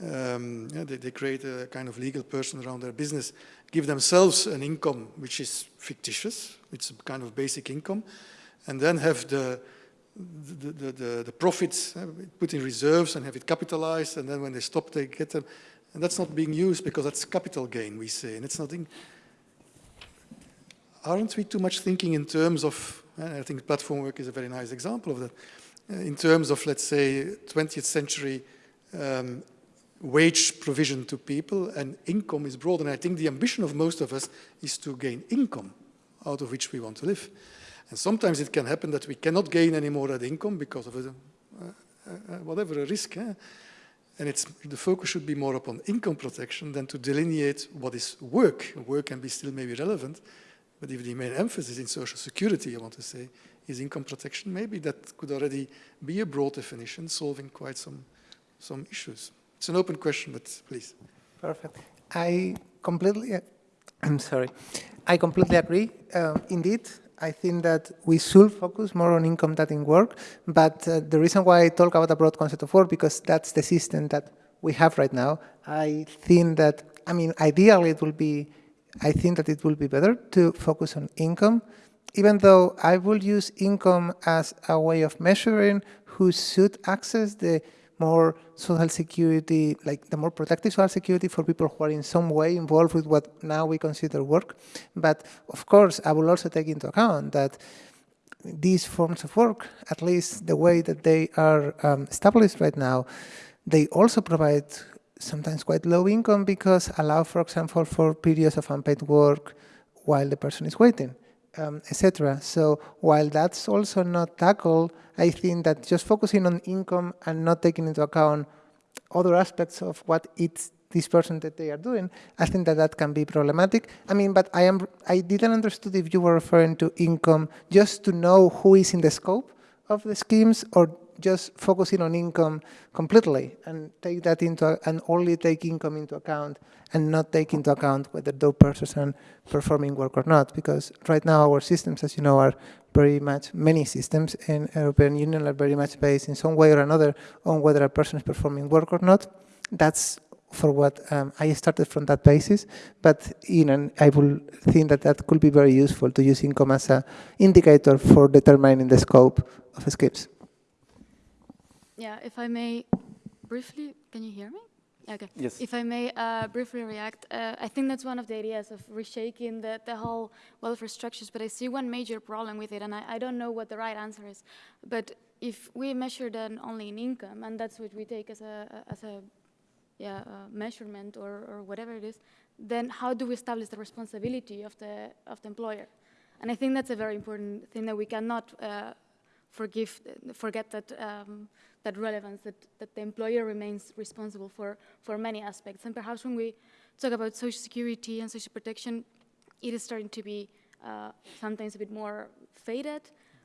um, yeah, they, they create a kind of legal person around their business, give themselves an income which is fictitious, it's a kind of basic income, and then have the, the, the, the, the profits uh, put in reserves and have it capitalized, and then when they stop, they get them. And that's not being used because that's capital gain, we say, and it's nothing. Aren't we too much thinking in terms of, I think platform work is a very nice example of that, uh, in terms of, let's say, 20th century um, wage provision to people and income is broad. And I think the ambition of most of us is to gain income out of which we want to live. And sometimes it can happen that we cannot gain any more that income because of a, uh, whatever, a risk. Eh? And it's, the focus should be more upon income protection than to delineate what is work. Work can be still maybe relevant, but if the main emphasis in social security, I want to say, is income protection, maybe that could already be a broad definition solving quite some, some issues. It's an open question, but please. Perfect. I completely, I'm sorry. I completely agree. Uh, indeed, I think that we should focus more on income than in work, but uh, the reason why I talk about a broad concept of work, because that's the system that we have right now. I think that, I mean, ideally it will be, I think that it will be better to focus on income, even though I will use income as a way of measuring who should access the more social security, like the more protective social security for people who are in some way involved with what now we consider work. But of course, I will also take into account that these forms of work, at least the way that they are um, established right now, they also provide sometimes quite low income because allow, for example, for periods of unpaid work while the person is waiting um, etc. So while that's also not tackled, I think that just focusing on income and not taking into account other aspects of what it's this person that they are doing, I think that that can be problematic. I mean, but I am I didn't understand if you were referring to income just to know who is in the scope of the schemes or just focusing on income completely and take that into and only take income into account and not take into account whether those persons are performing work or not. Because right now our systems as you know are very much many systems in European Union are very much based in some way or another on whether a person is performing work or not. That's for what um, I started from that basis, but in an, I will think that that could be very useful to use income as an indicator for determining the scope of schemes. Yeah, if I may briefly, can you hear me? Okay. Yes. If I may uh, briefly react, uh, I think that's one of the ideas of reshaking the, the whole welfare structures, but I see one major problem with it, and I, I don't know what the right answer is. But if we measure then only in income, and that's what we take as a, as a yeah, measurement or, or whatever it is, then how do we establish the responsibility of the, of the employer? And I think that's a very important thing that we cannot uh, forgive, forget that um, that relevance, that, that the employer remains responsible for, for many aspects. And perhaps when we talk about social security and social protection, it is starting to be uh, sometimes a bit more faded,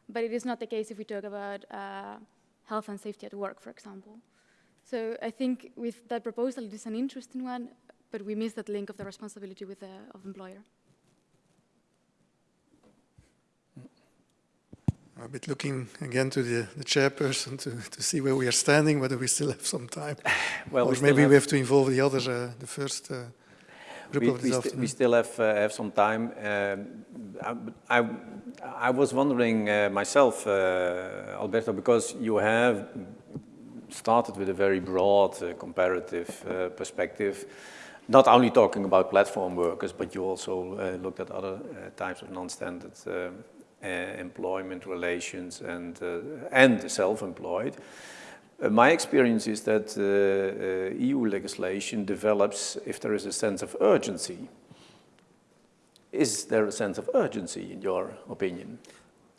but it is not the case if we talk about uh, health and safety at work, for example. So I think with that proposal, it is an interesting one, but we miss that link of the responsibility with the of employer. A bit looking again to the, the chairperson to, to see where we are standing, whether we still have some time. well, or we maybe have we have to involve the other, uh, the first uh, group we, we, afternoon. we still have, uh, have some time. Um, I, I, I, was wondering uh, myself, uh, Alberto, because you have started with a very broad uh, comparative perspective, not only talking about platform workers, but you also looked at other types of non-standard uh, employment relations and, uh, and self-employed. Uh, my experience is that EU legislation develops if there is a sense of urgency. Is there a sense of urgency in your opinion?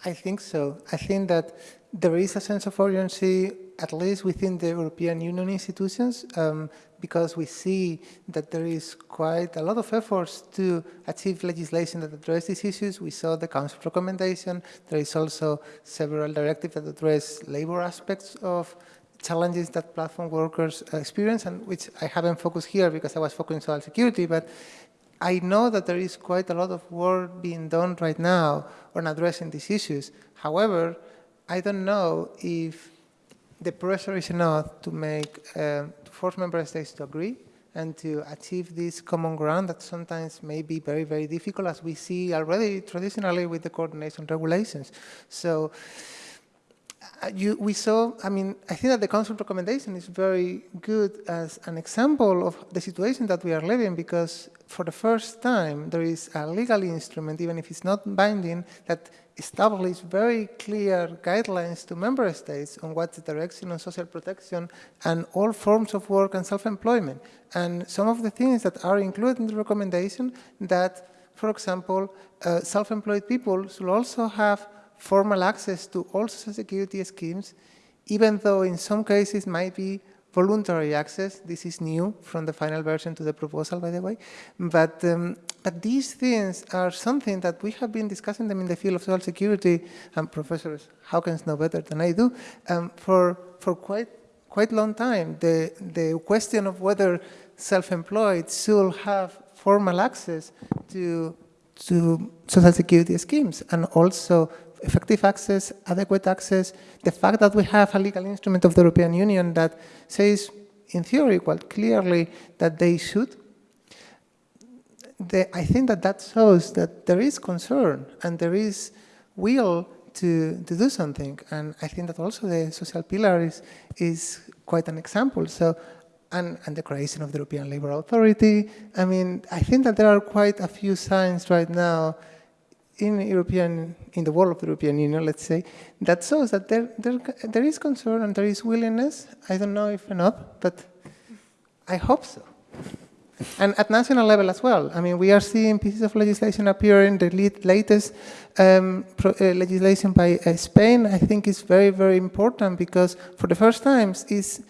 I think so. I think that there is a sense of urgency, at least within the European Union institutions, um, because we see that there is quite a lot of efforts to achieve legislation that address these issues. We saw the Council recommendation. There is also several directives that address labor aspects of challenges that platform workers experience, and which I haven't focused here because I was focusing on security, but I know that there is quite a lot of work being done right now on addressing these issues. However, I don't know if the pressure is enough to make, um, to force member states to agree and to achieve this common ground that sometimes may be very, very difficult as we see already traditionally with the coordination regulations. So uh, you, we saw, I mean, I think that the Council recommendation is very good as an example of the situation that we are living because for the first time there is a legal instrument, even if it's not binding, that establishes very clear guidelines to member states on what's the direction on social protection and all forms of work and self-employment. And some of the things that are included in the recommendation that, for example, uh, self-employed people should also have formal access to all social security schemes, even though in some cases might be voluntary access. This is new from the final version to the proposal, by the way. But, um, but these things are something that we have been discussing them in the field of social security, and Professor Schoukens know better than I do, um, for, for quite, quite long time. The, the question of whether self-employed should have formal access to, to social security schemes and also effective access, adequate access, the fact that we have a legal instrument of the European Union that says, in theory, quite clearly that they should, the, I think that that shows that there is concern and there is will to, to do something. And I think that also the social pillar is, is quite an example. So, and, and the creation of the European Labour Authority. I mean, I think that there are quite a few signs right now in European, in the world of the European Union, let's say, that shows that there, there, there is concern and there is willingness. I don't know if enough, but I hope so. And at national level as well. I mean, we are seeing pieces of legislation appearing. The latest um, pro, uh, legislation by uh, Spain, I think, is very, very important because for the first time is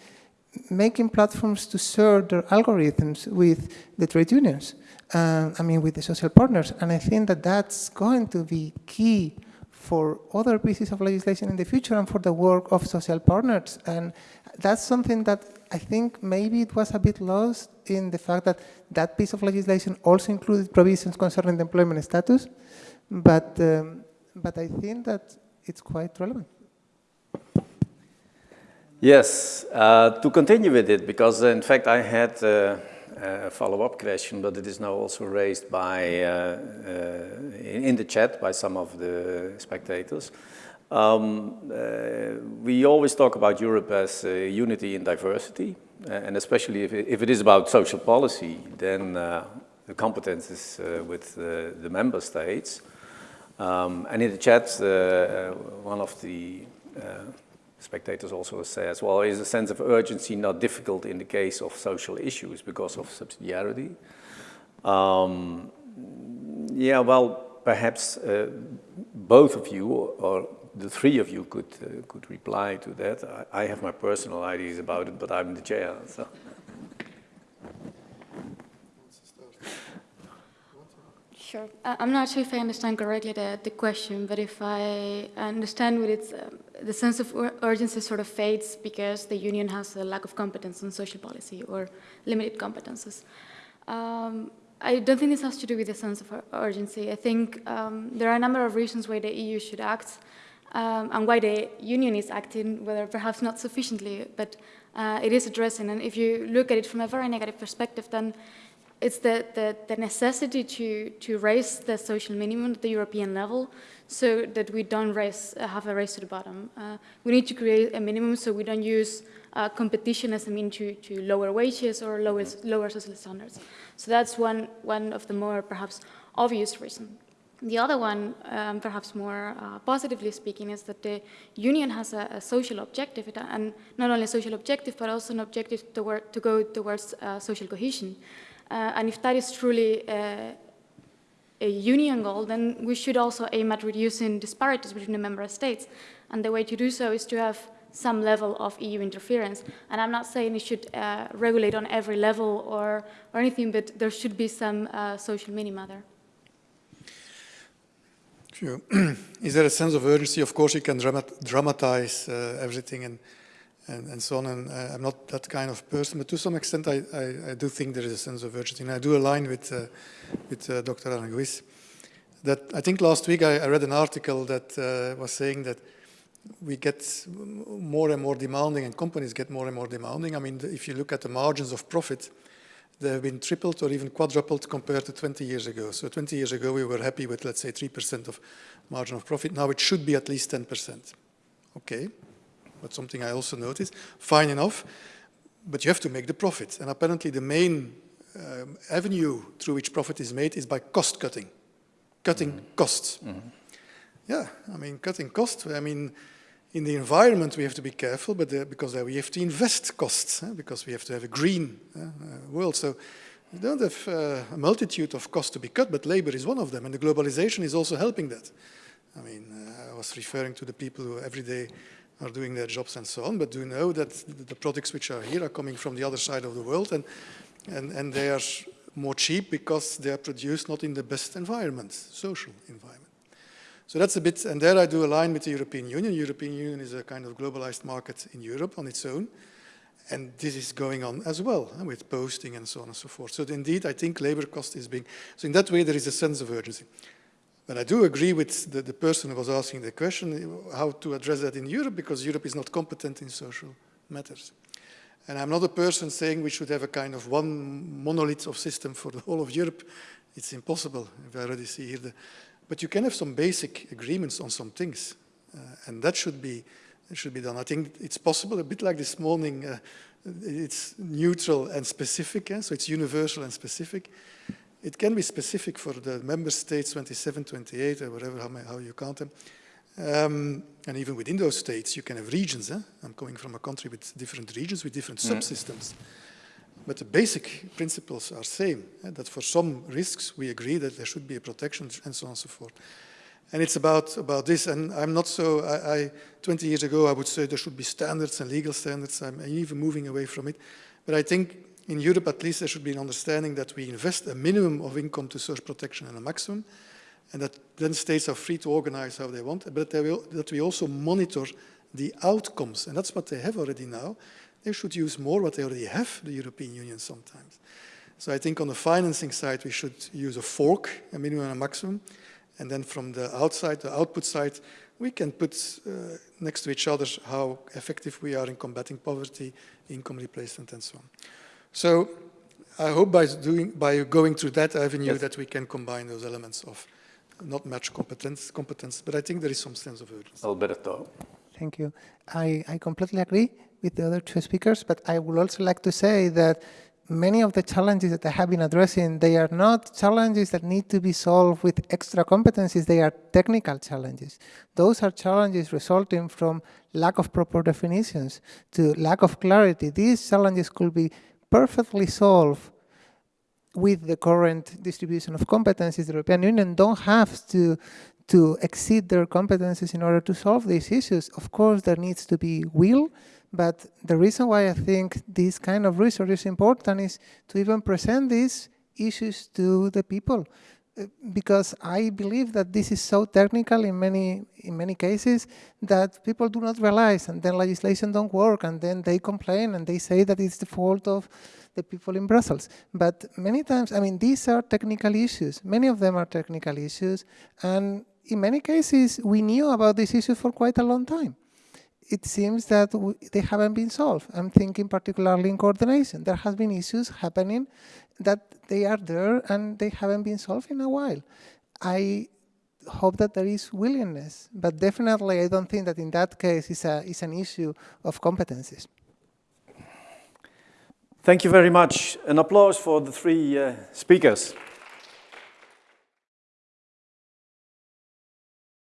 making platforms to share their algorithms with the trade unions uh, I mean, with the social partners. And I think that that's going to be key for other pieces of legislation in the future and for the work of social partners. And that's something that I think maybe it was a bit lost in the fact that that piece of legislation also included provisions concerning the employment status. But, um, but I think that it's quite relevant. Yes, uh, to continue with it, because in fact I had uh, a follow-up question, but it is now also raised by, uh, uh, in the chat by some of the spectators. Um, uh, we always talk about Europe as unity in diversity, and especially if it, if it is about social policy, then the competence is with the member states. Um, and in the chat, one of the spectators also says, well, is a sense of urgency not difficult in the case of social issues because of subsidiarity? Um, yeah, well, perhaps uh, both of you or the three of you could uh, could reply to that. I, I, have my personal ideas about it, but I'm the chair. So. Sure. I'm not sure if I understand correctly the, the question, but if I understand what it's, um, the sense of urgency sort of fades because the union has a lack of competence on social policy or limited competences. Um, I don't think this has to do with the sense of urgency. I think um, there are a number of reasons why the EU should act um, and why the union is acting, whether perhaps not sufficiently, but uh, it is addressing. And if you look at it from a very negative perspective, then it's the, the, the, necessity to, to raise the social minimum at the European level so that we don't raise, uh, have a race to the bottom. Uh, we need to create a minimum so we don't use uh, competition as a mean to, to lower wages or lower, lower social standards. So that's one, one of the more perhaps obvious reasons. The other one, um, perhaps more uh, positively speaking, is that the union has a, a, social objective, and not only a social objective, but also an objective to, to go towards uh, social cohesion. Uh, and if that is truly a union goal, then we should also aim at reducing disparities between the member states. And the way to do so is to have some level of EU interference. And I'm not saying it should uh, regulate on every level or, or anything, but there should be some uh, social minima there. Sure. Is there a sense of urgency? Of course, you can dramat dramatize uh, everything and, and, and, so on, and uh, I'm not that kind of person, but to some extent I, I, I, do think there is a sense of urgency, and I do align with, uh, with uh, Dr. Aranguiz. That I think last week I, I read an article that uh, was saying that we get more and more demanding and companies get more and more demanding. I mean, if you look at the margins of profit, they have been tripled or even quadrupled compared to 20 years ago. So 20 years ago, we were happy with, let's say, 3% of margin of profit. Now it should be at least 10%. Okay, that's something I also noticed. Fine enough, but you have to make the profit. And apparently the main um, avenue through which profit is made is by cost cutting, cutting mm -hmm. costs. Mm -hmm. Yeah, I mean, cutting costs, I mean, in the environment, we have to be careful, but uh, because uh, we have to invest costs, uh, because we have to have a green uh, uh, world. So we don't have uh, a multitude of costs to be cut, but labor is one of them, and the globalization is also helping that. I mean, I was referring to the people who every day are doing their jobs and so on, but do know that the products which are here are coming from the other side of the world, and, and, and they are more cheap because they are produced not in the best environment, social environment. So that's a bit, and there I do align with the European Union. European Union is a kind of globalized market in Europe on its own. And this is going on as well with posting and so on and so forth. So indeed, I think labor cost is being, so in that way there is a sense of urgency. But I do agree with the, the person who was asking the question, how to address that in Europe, because Europe is not competent in social matters. And I'm not a person saying we should have a kind of one monolith of system for the whole of Europe. It's impossible. If I already see here the, but you can have some basic agreements on some things, uh, and that should be should be done. I think it's possible, a bit like this morning, uh, it's neutral and specific, eh? so it's universal and specific. It can be specific for the member states, 27, 28, or whatever, how, how you count them. Um, and even within those states, you can have regions. Eh? I'm coming from a country with different regions, with different mm. subsystems. But the basic principles are the same, eh, that for some risks we agree that there should be a protection and so on and so forth. And it's about, about this, and I'm not so, I, I, 20 years ago I would say there should be standards and legal standards, I'm even moving away from it. But I think in Europe at least there should be an understanding that we invest a minimum of income to social protection and a maximum, and that then states are free to organize how they want, but that we also monitor the outcomes, and that's what they have already now. They should use more what they already have, the European Union sometimes. So I think on the financing side, we should use a fork, a minimum and a maximum. And then from the outside, the output side, we can put uh, next to each other how effective we are in combating poverty, income replacement, and so on. So I hope by, doing, by going through that avenue yes. that we can combine those elements of not much competence, competence, but I think there is some sense of urgency. Alberto. Thank you. I, I completely agree with the other two speakers, but I would also like to say that many of the challenges that I have been addressing, they are not challenges that need to be solved with extra competencies, they are technical challenges. Those are challenges resulting from lack of proper definitions to lack of clarity. These challenges could be perfectly solve with the current distribution of competencies. The European Union don't have to to exceed their competencies in order to solve these issues. Of course, there needs to be will, but the reason why I think this kind of research is important is to even present these issues to the people. Because I believe that this is so technical in many in many cases that people do not realize and then legislation don't work and then they complain and they say that it's the fault of the people in Brussels. But many times, I mean, these are technical issues. Many of them are technical issues and in many cases, we knew about this issue for quite a long time. It seems that they haven't been solved. I'm thinking particularly in coordination. There has been issues happening that they are there and they haven't been solved in a while. I hope that there is willingness, but definitely I don't think that in that case it's, a, it's an issue of competencies. Thank you very much. An applause for the three uh, speakers.